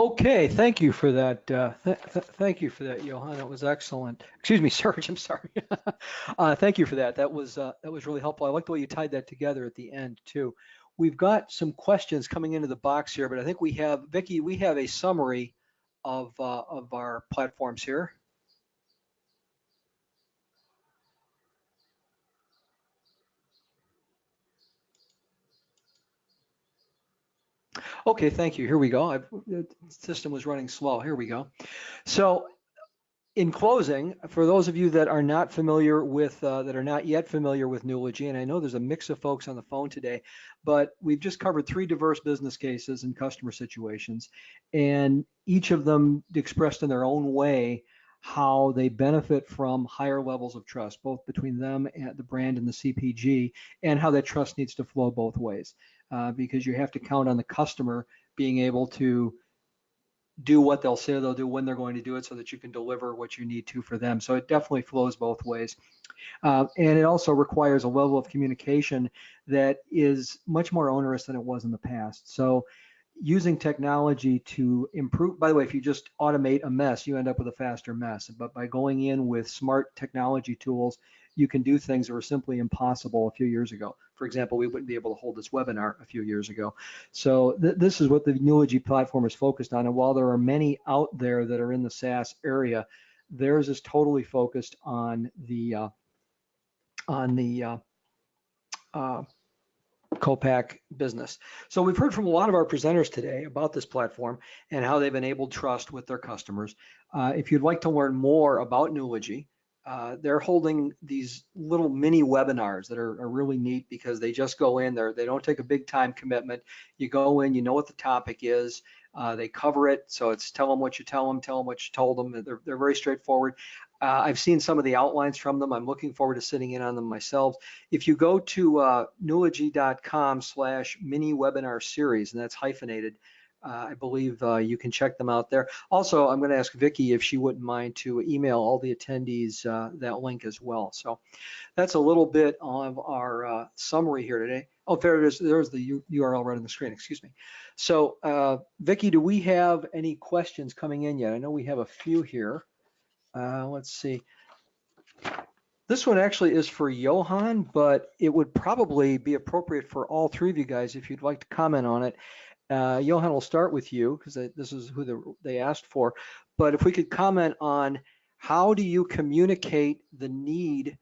Okay, thank you for that. Uh, th th thank you for that, Johan. That was excellent. Excuse me, Serge. I'm sorry. uh, thank you for that. That was uh, that was really helpful. I like the way you tied that together at the end too. We've got some questions coming into the box here, but I think we have Vicky. We have a summary of uh, of our platforms here. Okay, thank you. Here we go. I've, the system was running slow. Here we go. So in closing, for those of you that are not familiar with, uh, that are not yet familiar with Nulogy, and I know there's a mix of folks on the phone today, but we've just covered three diverse business cases and customer situations, and each of them expressed in their own way how they benefit from higher levels of trust, both between them and the brand and the CPG, and how that trust needs to flow both ways uh, because you have to count on the customer being able to do what they'll say they'll do when they're going to do it so that you can deliver what you need to for them. So it definitely flows both ways. Uh, and it also requires a level of communication that is much more onerous than it was in the past. So using technology to improve, by the way, if you just automate a mess, you end up with a faster mess. But by going in with smart technology tools, you can do things that were simply impossible a few years ago. For example, we wouldn't be able to hold this webinar a few years ago. So th this is what the Nulogy platform is focused on. And while there are many out there that are in the SaaS area, theirs is totally focused on the uh, on the uh, uh, co-pack business. So we've heard from a lot of our presenters today about this platform and how they've enabled trust with their customers. Uh, if you'd like to learn more about Nulogy, uh, they're holding these little mini webinars that are, are, really neat because they just go in there. They don't take a big time commitment. You go in, you know what the topic is. Uh, they cover it. So it's tell them what you tell them, tell them what you told them. They're, they're very straightforward. Uh, I've seen some of the outlines from them. I'm looking forward to sitting in on them myself. If you go to uh, nulogy.com slash mini webinar series, and that's hyphenated, uh, I believe uh, you can check them out there. Also, I'm going to ask Vicki if she wouldn't mind to email all the attendees uh, that link as well. So that's a little bit of our uh, summary here today. Oh, there it is. There's the URL right on the screen. Excuse me. So, uh, Vicki, do we have any questions coming in yet? I know we have a few here. Uh, let's see. This one actually is for Johan, but it would probably be appropriate for all three of you guys if you'd like to comment on it. Uh, Johan, we'll start with you because this is who the, they asked for. But if we could comment on how do you communicate the need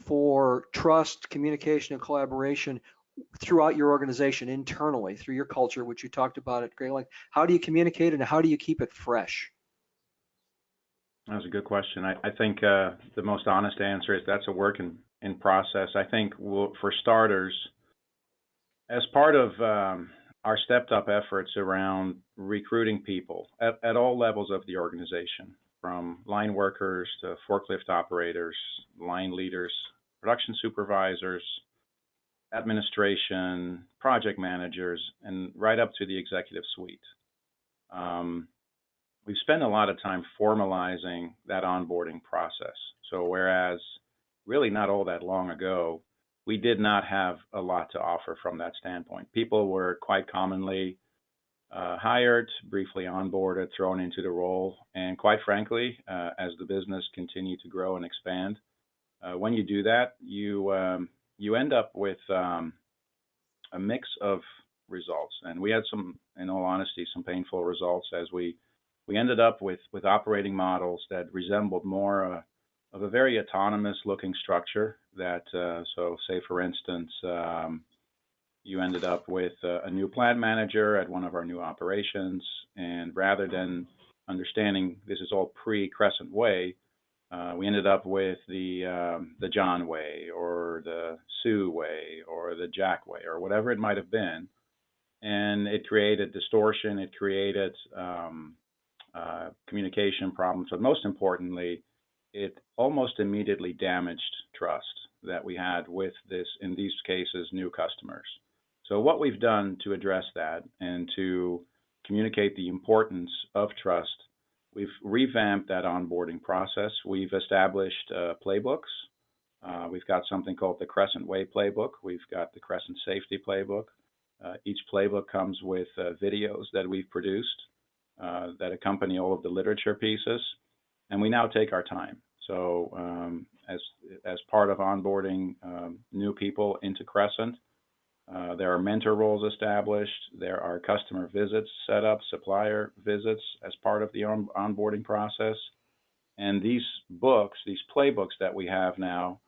for trust, communication, and collaboration throughout your organization internally through your culture, which you talked about at great length. How do you communicate and how do you keep it fresh? That's a good question. I, I think uh, the most honest answer is that's a work in, in process. I think we'll, for starters, as part of um, our stepped up efforts around recruiting people at, at all levels of the organization, from line workers to forklift operators, line leaders, production supervisors, administration, project managers, and right up to the executive suite. Um, we've spent a lot of time formalizing that onboarding process. So whereas really not all that long ago, we did not have a lot to offer from that standpoint. People were quite commonly uh, hired, briefly onboarded, thrown into the role, and quite frankly, uh, as the business continued to grow and expand, uh, when you do that, you um, you end up with um, a mix of results. And we had some, in all honesty, some painful results as we we ended up with with operating models that resembled more uh, of a very autonomous looking structure. That uh, so, say for instance, um, you ended up with a, a, new plant manager at one of our new operations, and rather than understanding this is all pre Crescent Way, uh, we ended up with the um, the John way or the Sue way or the Jack way or whatever it might have been, and it created distortion. It created um, uh, communication problems, but most importantly, it almost immediately damaged trust that we had with this, in these cases, new customers. So what we've done to address that and to communicate the importance of trust We've revamped that onboarding process. We've established uh, playbooks. Uh, we've got something called the Crescent Way Playbook. We've got the Crescent Safety Playbook. Uh, each playbook comes with uh, videos that we've produced uh, that accompany all of the literature pieces, and we now take our time. So, um, as as part of onboarding um, new people into Crescent, uh, there are mentor roles established. There are customer visits set up, supplier visits as part of the on- onboarding process. And these books, these playbooks that we have now,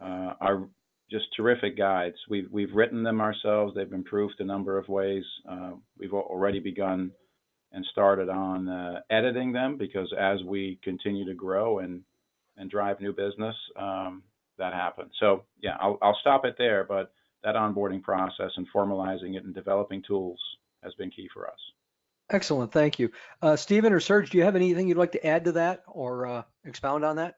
uh, are just terrific guides. We've, we've written them ourselves. They've improved a number of ways. Uh, we've already begun and started on uh, editing them because as we continue to grow and, and drive new business, um, that happens. So yeah, I'll, I'll stop it there, but that onboarding process and formalizing it and developing tools has been key for us. Excellent, thank you. Uh, Stephen or Serge, do you have anything you'd like to add to that or uh, expound on that?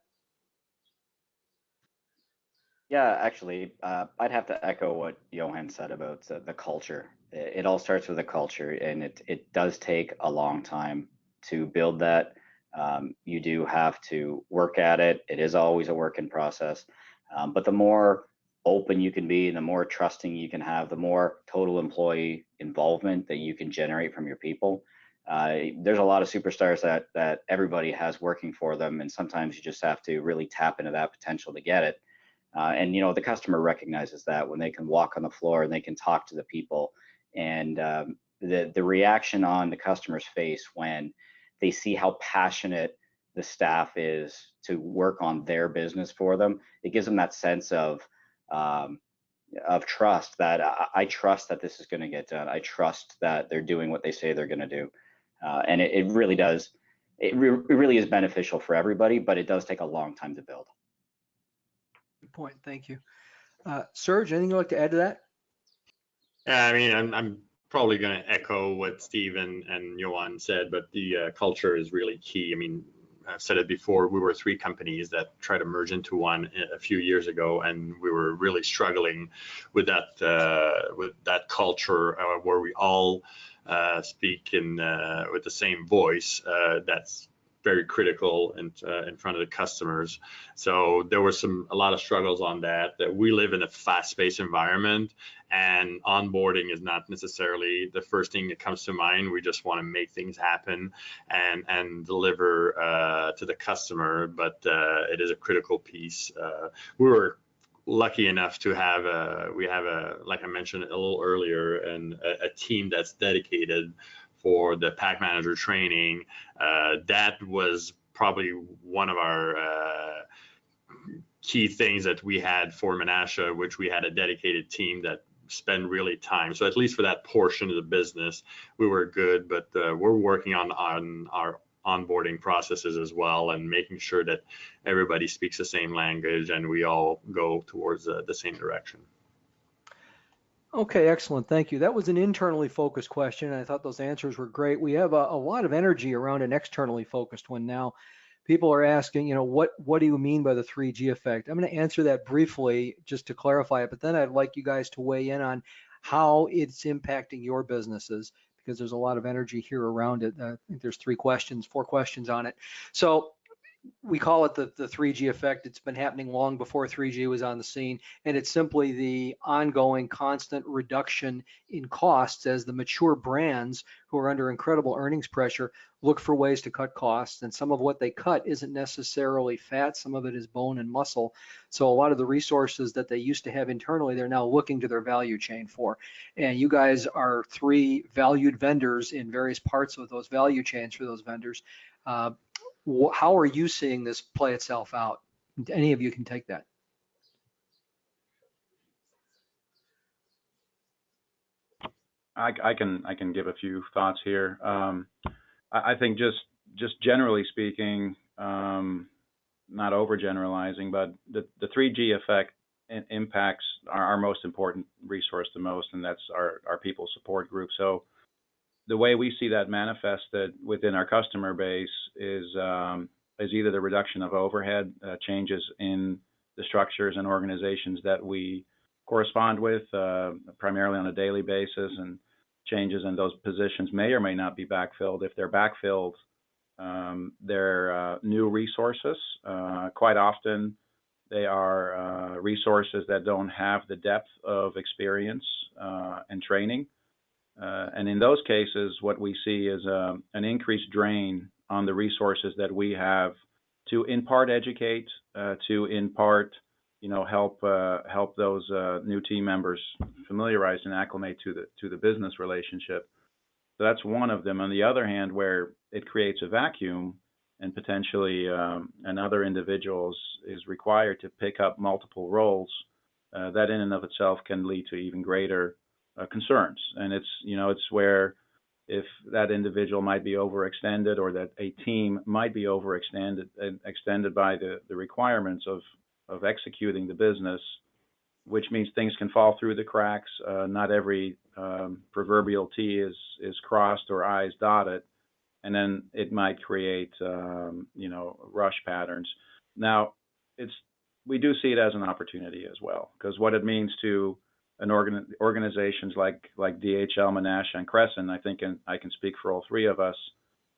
Yeah, actually, uh, I'd have to echo what Johan said about uh, the culture. It, all starts with a culture, and it it does take a long time to build that. Um, you do have to work at it. It is always a work in process, um, but the more open you can be, the more trusting you can have, the more total employee involvement that you can generate from your people. Uh, there's a lot of superstars that that everybody has working for them, and sometimes you just have to really tap into that potential to get it. Uh, and you know the customer recognizes that when they can walk on the floor and they can talk to the people, and um, the the reaction on the customer's face when they see how passionate the staff is to work on their business for them, it gives them that sense of um, of trust that I, I, trust that this is going to get done. I trust that they're doing what they say they're going to do, uh, and it, it, really does. It, re- it, really is beneficial for everybody, but it does take a long time to build. Good point. Thank you, uh, Serge. Anything you'd like to add to that? Yeah, I mean, I'm, I'm probably going to echo what Steve and, and Johan said, but the uh, culture is really key. I mean, I've said it before, we were three companies that tried to merge into one a few years ago, and we were really struggling with that uh, with that culture uh, where we all uh, speak in uh, with the same voice. Uh, that's very critical in, uh, in front of the customers. So there were some a lot of struggles on that. That we live in a fast-paced environment, and onboarding is not necessarily the first thing that comes to mind. We just want to make things happen and and deliver uh, to the customer, but uh, it is a critical piece. Uh, we were lucky enough to have a we have a like I mentioned a little earlier and a, a team that's dedicated for the PackManager training. Uh, that was probably one of our uh, key things that we had for Menasha, which we had a dedicated team that spend really time. So at least for that portion of the business, we were good. But uh, we're working on on our onboarding processes as well and making sure that everybody speaks the same language and we all go towards the same direction. Okay, excellent. Thank you. That was an internally focused question. I thought those answers were great. We have a, a, lot of energy around an externally focused one now. People are asking, you know, what what do you mean by the 3G effect? I'm going to answer that briefly just to clarify it, but then I'd like you guys to weigh in on how it's impacting your businesses because there's a lot of energy here around it. Uh, I think there's three questions, four questions on it. So we call it the, the 3G effect. It's been happening long before 3G was on the scene, and it's simply the ongoing constant reduction in costs as the mature brands who are under incredible earnings pressure look for ways to cut costs. And some of what they cut isn't necessarily fat, some of it is bone and muscle. So a lot of the resources that they used to have internally, they're now looking to their value chain for. And you guys are three valued vendors in various parts of those value chains for those vendors. Uh, how are you seeing this play itself out? Any of you can take that. I, I can I can give a few thoughts here. Um, I, I, think just just generally speaking, um, not overgeneralizing, but the, the 3G effect impacts our, our, most important resource the most, and that's our, our people support group. So the way we see that manifested within our customer base is um, is either the reduction of overhead, uh, changes in the structures and organizations that we correspond with, uh, primarily on a daily basis, and changes in those positions may or may not be backfilled. If they're backfilled, um, they're uh, new resources. Quite often, they are resources that don't have the depth of experience and training and in those cases, what we see is um, an increased drain on the resources that we have to, in part, educate, uh, to, in part, you know, help uh, help those uh, new team members familiarize and acclimate to the to the business relationship. So that's one of them. On the other hand, where it creates a vacuum and potentially um, another individual is required to pick up multiple roles, uh, that in and of itself can lead to even greater uh, concerns. And it's you know it's where if that individual might be overextended or that a team might be overextended uh, extended by the, the requirements of of executing the business, which means things can fall through the cracks. Uh, not every um, proverbial T is is crossed or I's dotted, and then it might create um, you know rush patterns. Now, it's we do see it as an opportunity as well because what it means to an organ, organizations like like DHL, Menasha, and Crescent, I think, and I can speak for all three of us.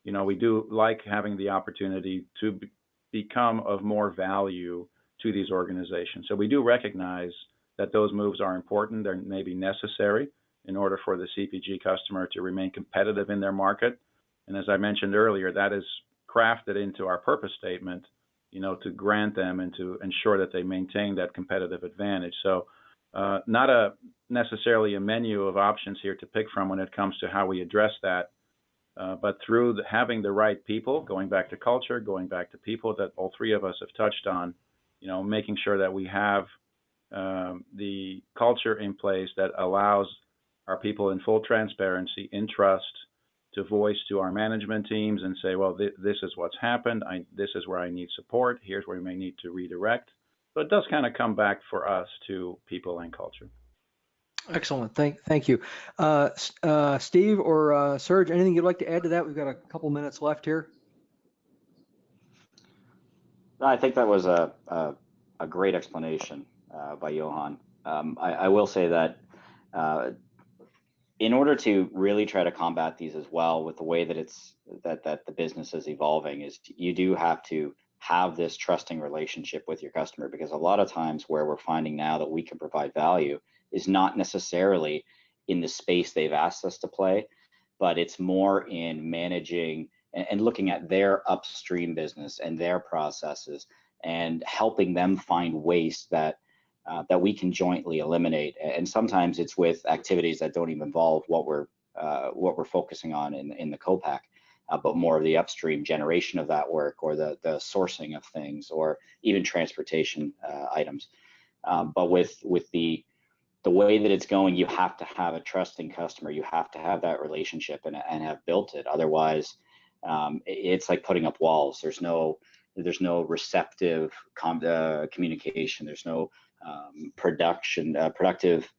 You know, we do like having the opportunity to be, become of more value to these organizations. So we do recognize that those moves are important. They're maybe necessary in order for the CPG customer to remain competitive in their market. And as I mentioned earlier, that is crafted into our purpose statement, you know, to grant them and to ensure that they maintain that competitive advantage. So uh, not a necessarily a menu of options here to pick from when it comes to how we address that, uh, but through the, having the right people, going back to culture, going back to people that all three of us have touched on, you know, making sure that we have um, the culture in place that allows our people in full transparency, in trust, to voice to our management teams and say, well, th- this is what's happened. I, this is where I need support. Here's where we may need to redirect. So it does kind of come back for us to people and culture. Excellent. Thank, thank you. Uh, uh, Steve or uh, Serge, anything you'd like to add to that? We've got a couple minutes left here. I think that was a, a, a great explanation uh, by Johan. Um, I, I, will say that uh, in order to really try to combat these as well with the way that it's that that the business is evolving is you do have to have this trusting relationship with your customer because a lot of times where we're finding now that we can provide value is not necessarily in the space they've asked us to play but it's more in managing and, looking at their upstream business and their processes and helping them find waste that uh, that we can jointly eliminate. And sometimes it's with activities that don't even involve what we're uh, what we're focusing on in in the co-pack, uh, but more of the upstream generation of that work or the the sourcing of things or even transportation uh, items. Um, but with with the the way that it's going, you have to have a trusting customer. You have to have that relationship and, and have built it. Otherwise, um, it's like putting up walls. There's no there's no receptive com- uh, communication. There's no um, production uh, productive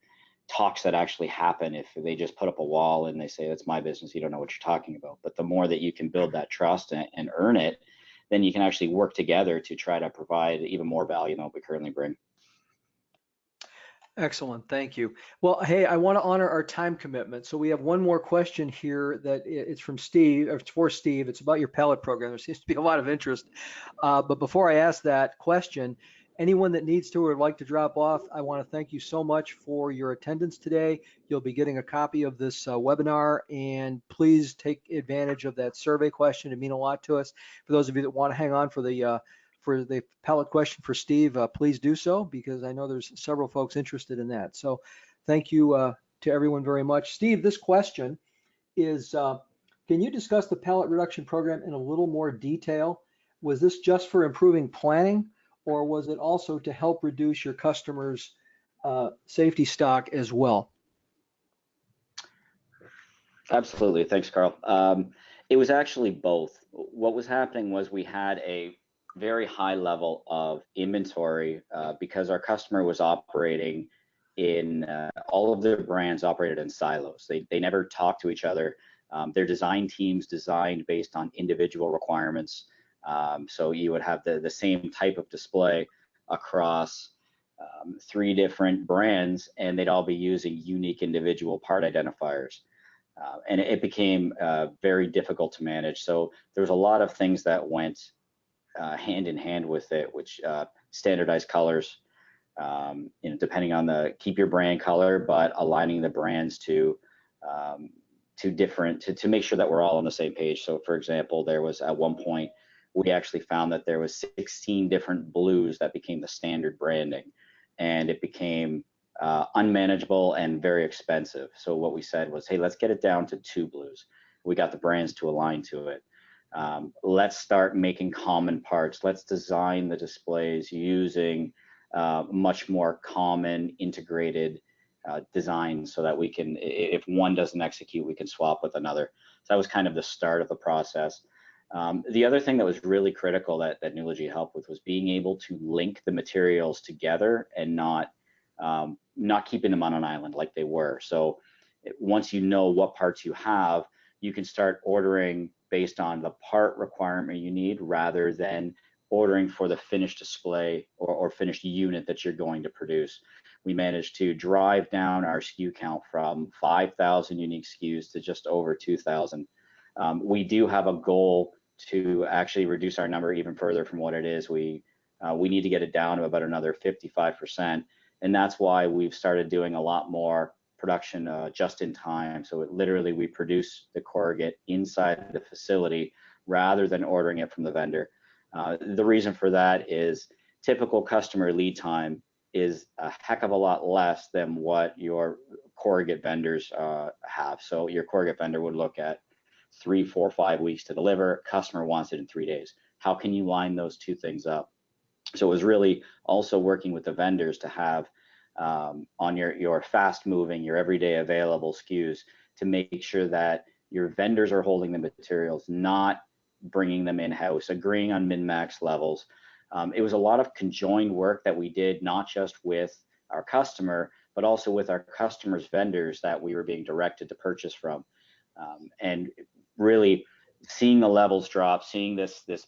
talks that actually happen if they just put up a wall and they say that's my business. You don't know what you're talking about. But the more that you can build that trust and, and earn it, then you can actually work together to try to provide even more value than what we currently bring. Excellent, thank you. Well, hey, I want to honor our time commitment. So we have one more question here that it's from Steve, or it's for Steve. It's about your pellet program. There seems to be a lot of interest. Uh, but before I ask that question, anyone that needs to or would like to drop off, I want to thank you so much for your attendance today. You'll be getting a copy of this uh, webinar and please take advantage of that survey question. It mean a lot to us. For those of you that want to hang on for the uh, for the pellet question for Steve, uh, please do so because I know there's several folks interested in that. So thank you uh, to everyone very much. Steve, this question is, uh, can you discuss the pellet reduction program in a little more detail? Was this just for improving planning or was it also to help reduce your customers' uh, safety stock as well? Absolutely. Thanks, Carl. Um, it was actually both. What was happening was we had a very high level of inventory uh, because our customer was operating in uh, all of their brands operated in silos. They, they never talked to each other. Um, their design teams designed based on individual requirements. Um, so you would have the, the same type of display across um, three different brands and they'd all be using unique individual part identifiers. Uh, and it, became uh, very difficult to manage. So there's a lot of things that went uh, hand in hand with it, which uh, standardized colors, um, you know, depending on the keep your brand color, but aligning the brands to um, to different to, to make sure that we're all on the same page. So, for example, there was at one point we actually found that there was 16 different blues that became the standard branding, and it became uh, unmanageable and very expensive. So what we said was, hey, let's get it down to two blues. We got the brands to align to it. Um, let's start making common parts. Let's design the displays using uh, much more common integrated uh, designs so that we can, if one doesn't execute, we can swap with another. So that was kind of the start of the process. Um, the other thing that was really critical that, that Nulogy helped with was being able to link the materials together and not um, not keeping them on an island like they were. So once you know what parts you have, you can start ordering based on the part requirement you need rather than ordering for the finished display or, or finished unit that you're going to produce. We managed to drive down our SKU count from 5,000 unique SKUs to just over 2,000. Um, we do have a goal to actually reduce our number even further from what it is. We uh, we need to get it down to about another 55%, and that's why we've started doing a lot more production uh, just in time. So it literally we produce the corrugate inside the facility rather than ordering it from the vendor. Uh, the reason for that is typical customer lead time is a heck of a lot less than what your corrugate vendors uh, have. So your corrugate vendor would look at three, four, five weeks to deliver. Customer wants it in three days. How can you line those two things up? So it was really also working with the vendors to have um, on your, your fast moving, your everyday available SKUs to make sure that your vendors are holding the materials, not bringing them in house, agreeing on min max levels. Um, it was a lot of conjoined work that we did, not just with our customer, but also with our customers' vendors that we were being directed to purchase from. Um, and really seeing the levels drop, seeing this this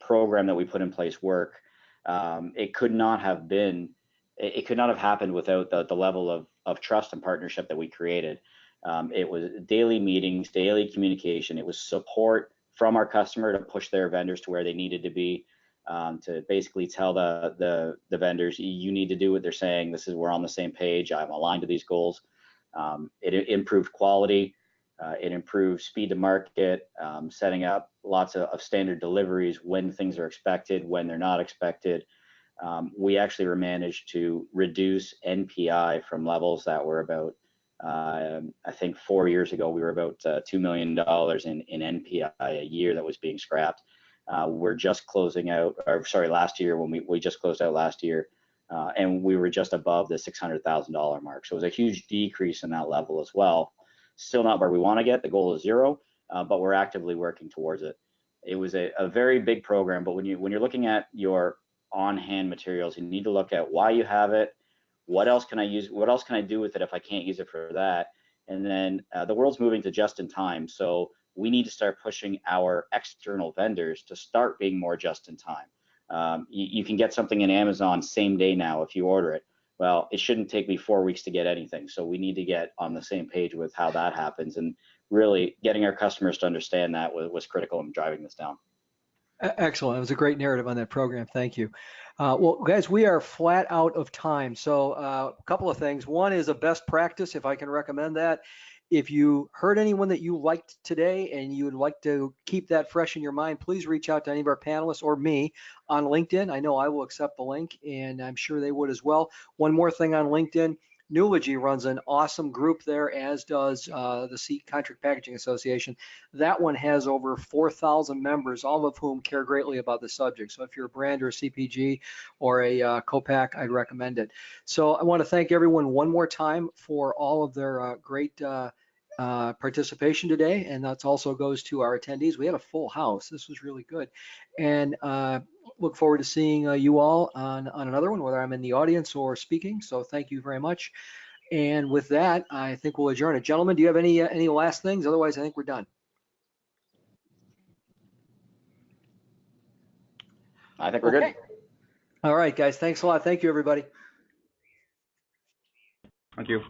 program that we put in place work, um, it could not have been, it, it could not have happened without the, the level of, of trust and partnership that we created. Um, it was daily meetings, daily communication. It was support from our customer to push their vendors to where they needed to be. Um, to basically tell the, the the vendors you need to do what they're saying. This is we're on the same page. I'm aligned to these goals. Um, it, it improved quality. Uh, it improved speed to market, um, setting up lots of, of, standard deliveries when things are expected, when they're not expected. Um, we actually managed to reduce NPI from levels that were about, uh, I think four years ago, we were about uh, $2 million in, in NPI a year that was being scrapped. Uh, we're just closing out, or sorry, last year when we, we just closed out last year, uh, and we were just above the $600,000 mark. So it was a huge decrease in that level as well. Still not where we want to get. The goal is zero, uh, but we're actively working towards it. It was a, a very big program, but when you when you're looking at your on-hand materials, you need to look at why you have it, what else can I use, what else can I do with it if I can't use it for that, and then uh, the world's moving to just in time. So we need to start pushing our external vendors to start being more just in time. Um, you, you, can get something in Amazon same day now if you order it. Well, it shouldn't take me four weeks to get anything. So we need to get on the same page with how that happens and really getting our customers to understand that was, was critical in driving this down. Excellent. It was a great narrative on that program. Thank you. Uh, well, guys, we are flat out of time. So uh, a couple of things. One is a best practice, if I can recommend that, if you heard anyone that you liked today and you would like to keep that fresh in your mind, please reach out to any of our panelists or me on LinkedIn. I know I will accept the link and I'm sure they would as well. One more thing on LinkedIn. Nulogy runs an awesome group there, as does uh, the Seat Contract Packaging Association. That one has over 4,000 members, all of whom care greatly about the subject. So if you're a brand or a CPG or a uh, COPAC, I'd recommend it. So I want to thank everyone one more time for all of their uh, great uh, participation today, and that also goes to our attendees. We had a full house. This was really good, and uh, look forward to seeing uh, you all on on another one, whether I'm in the audience or speaking. So thank you very much. And with that, I think we'll adjourn it. Gentlemen, do you have any uh, any last things? Otherwise, I think we're done. I think we're okay. good. All right, guys. Thanks a lot. Thank you, everybody. Thank you.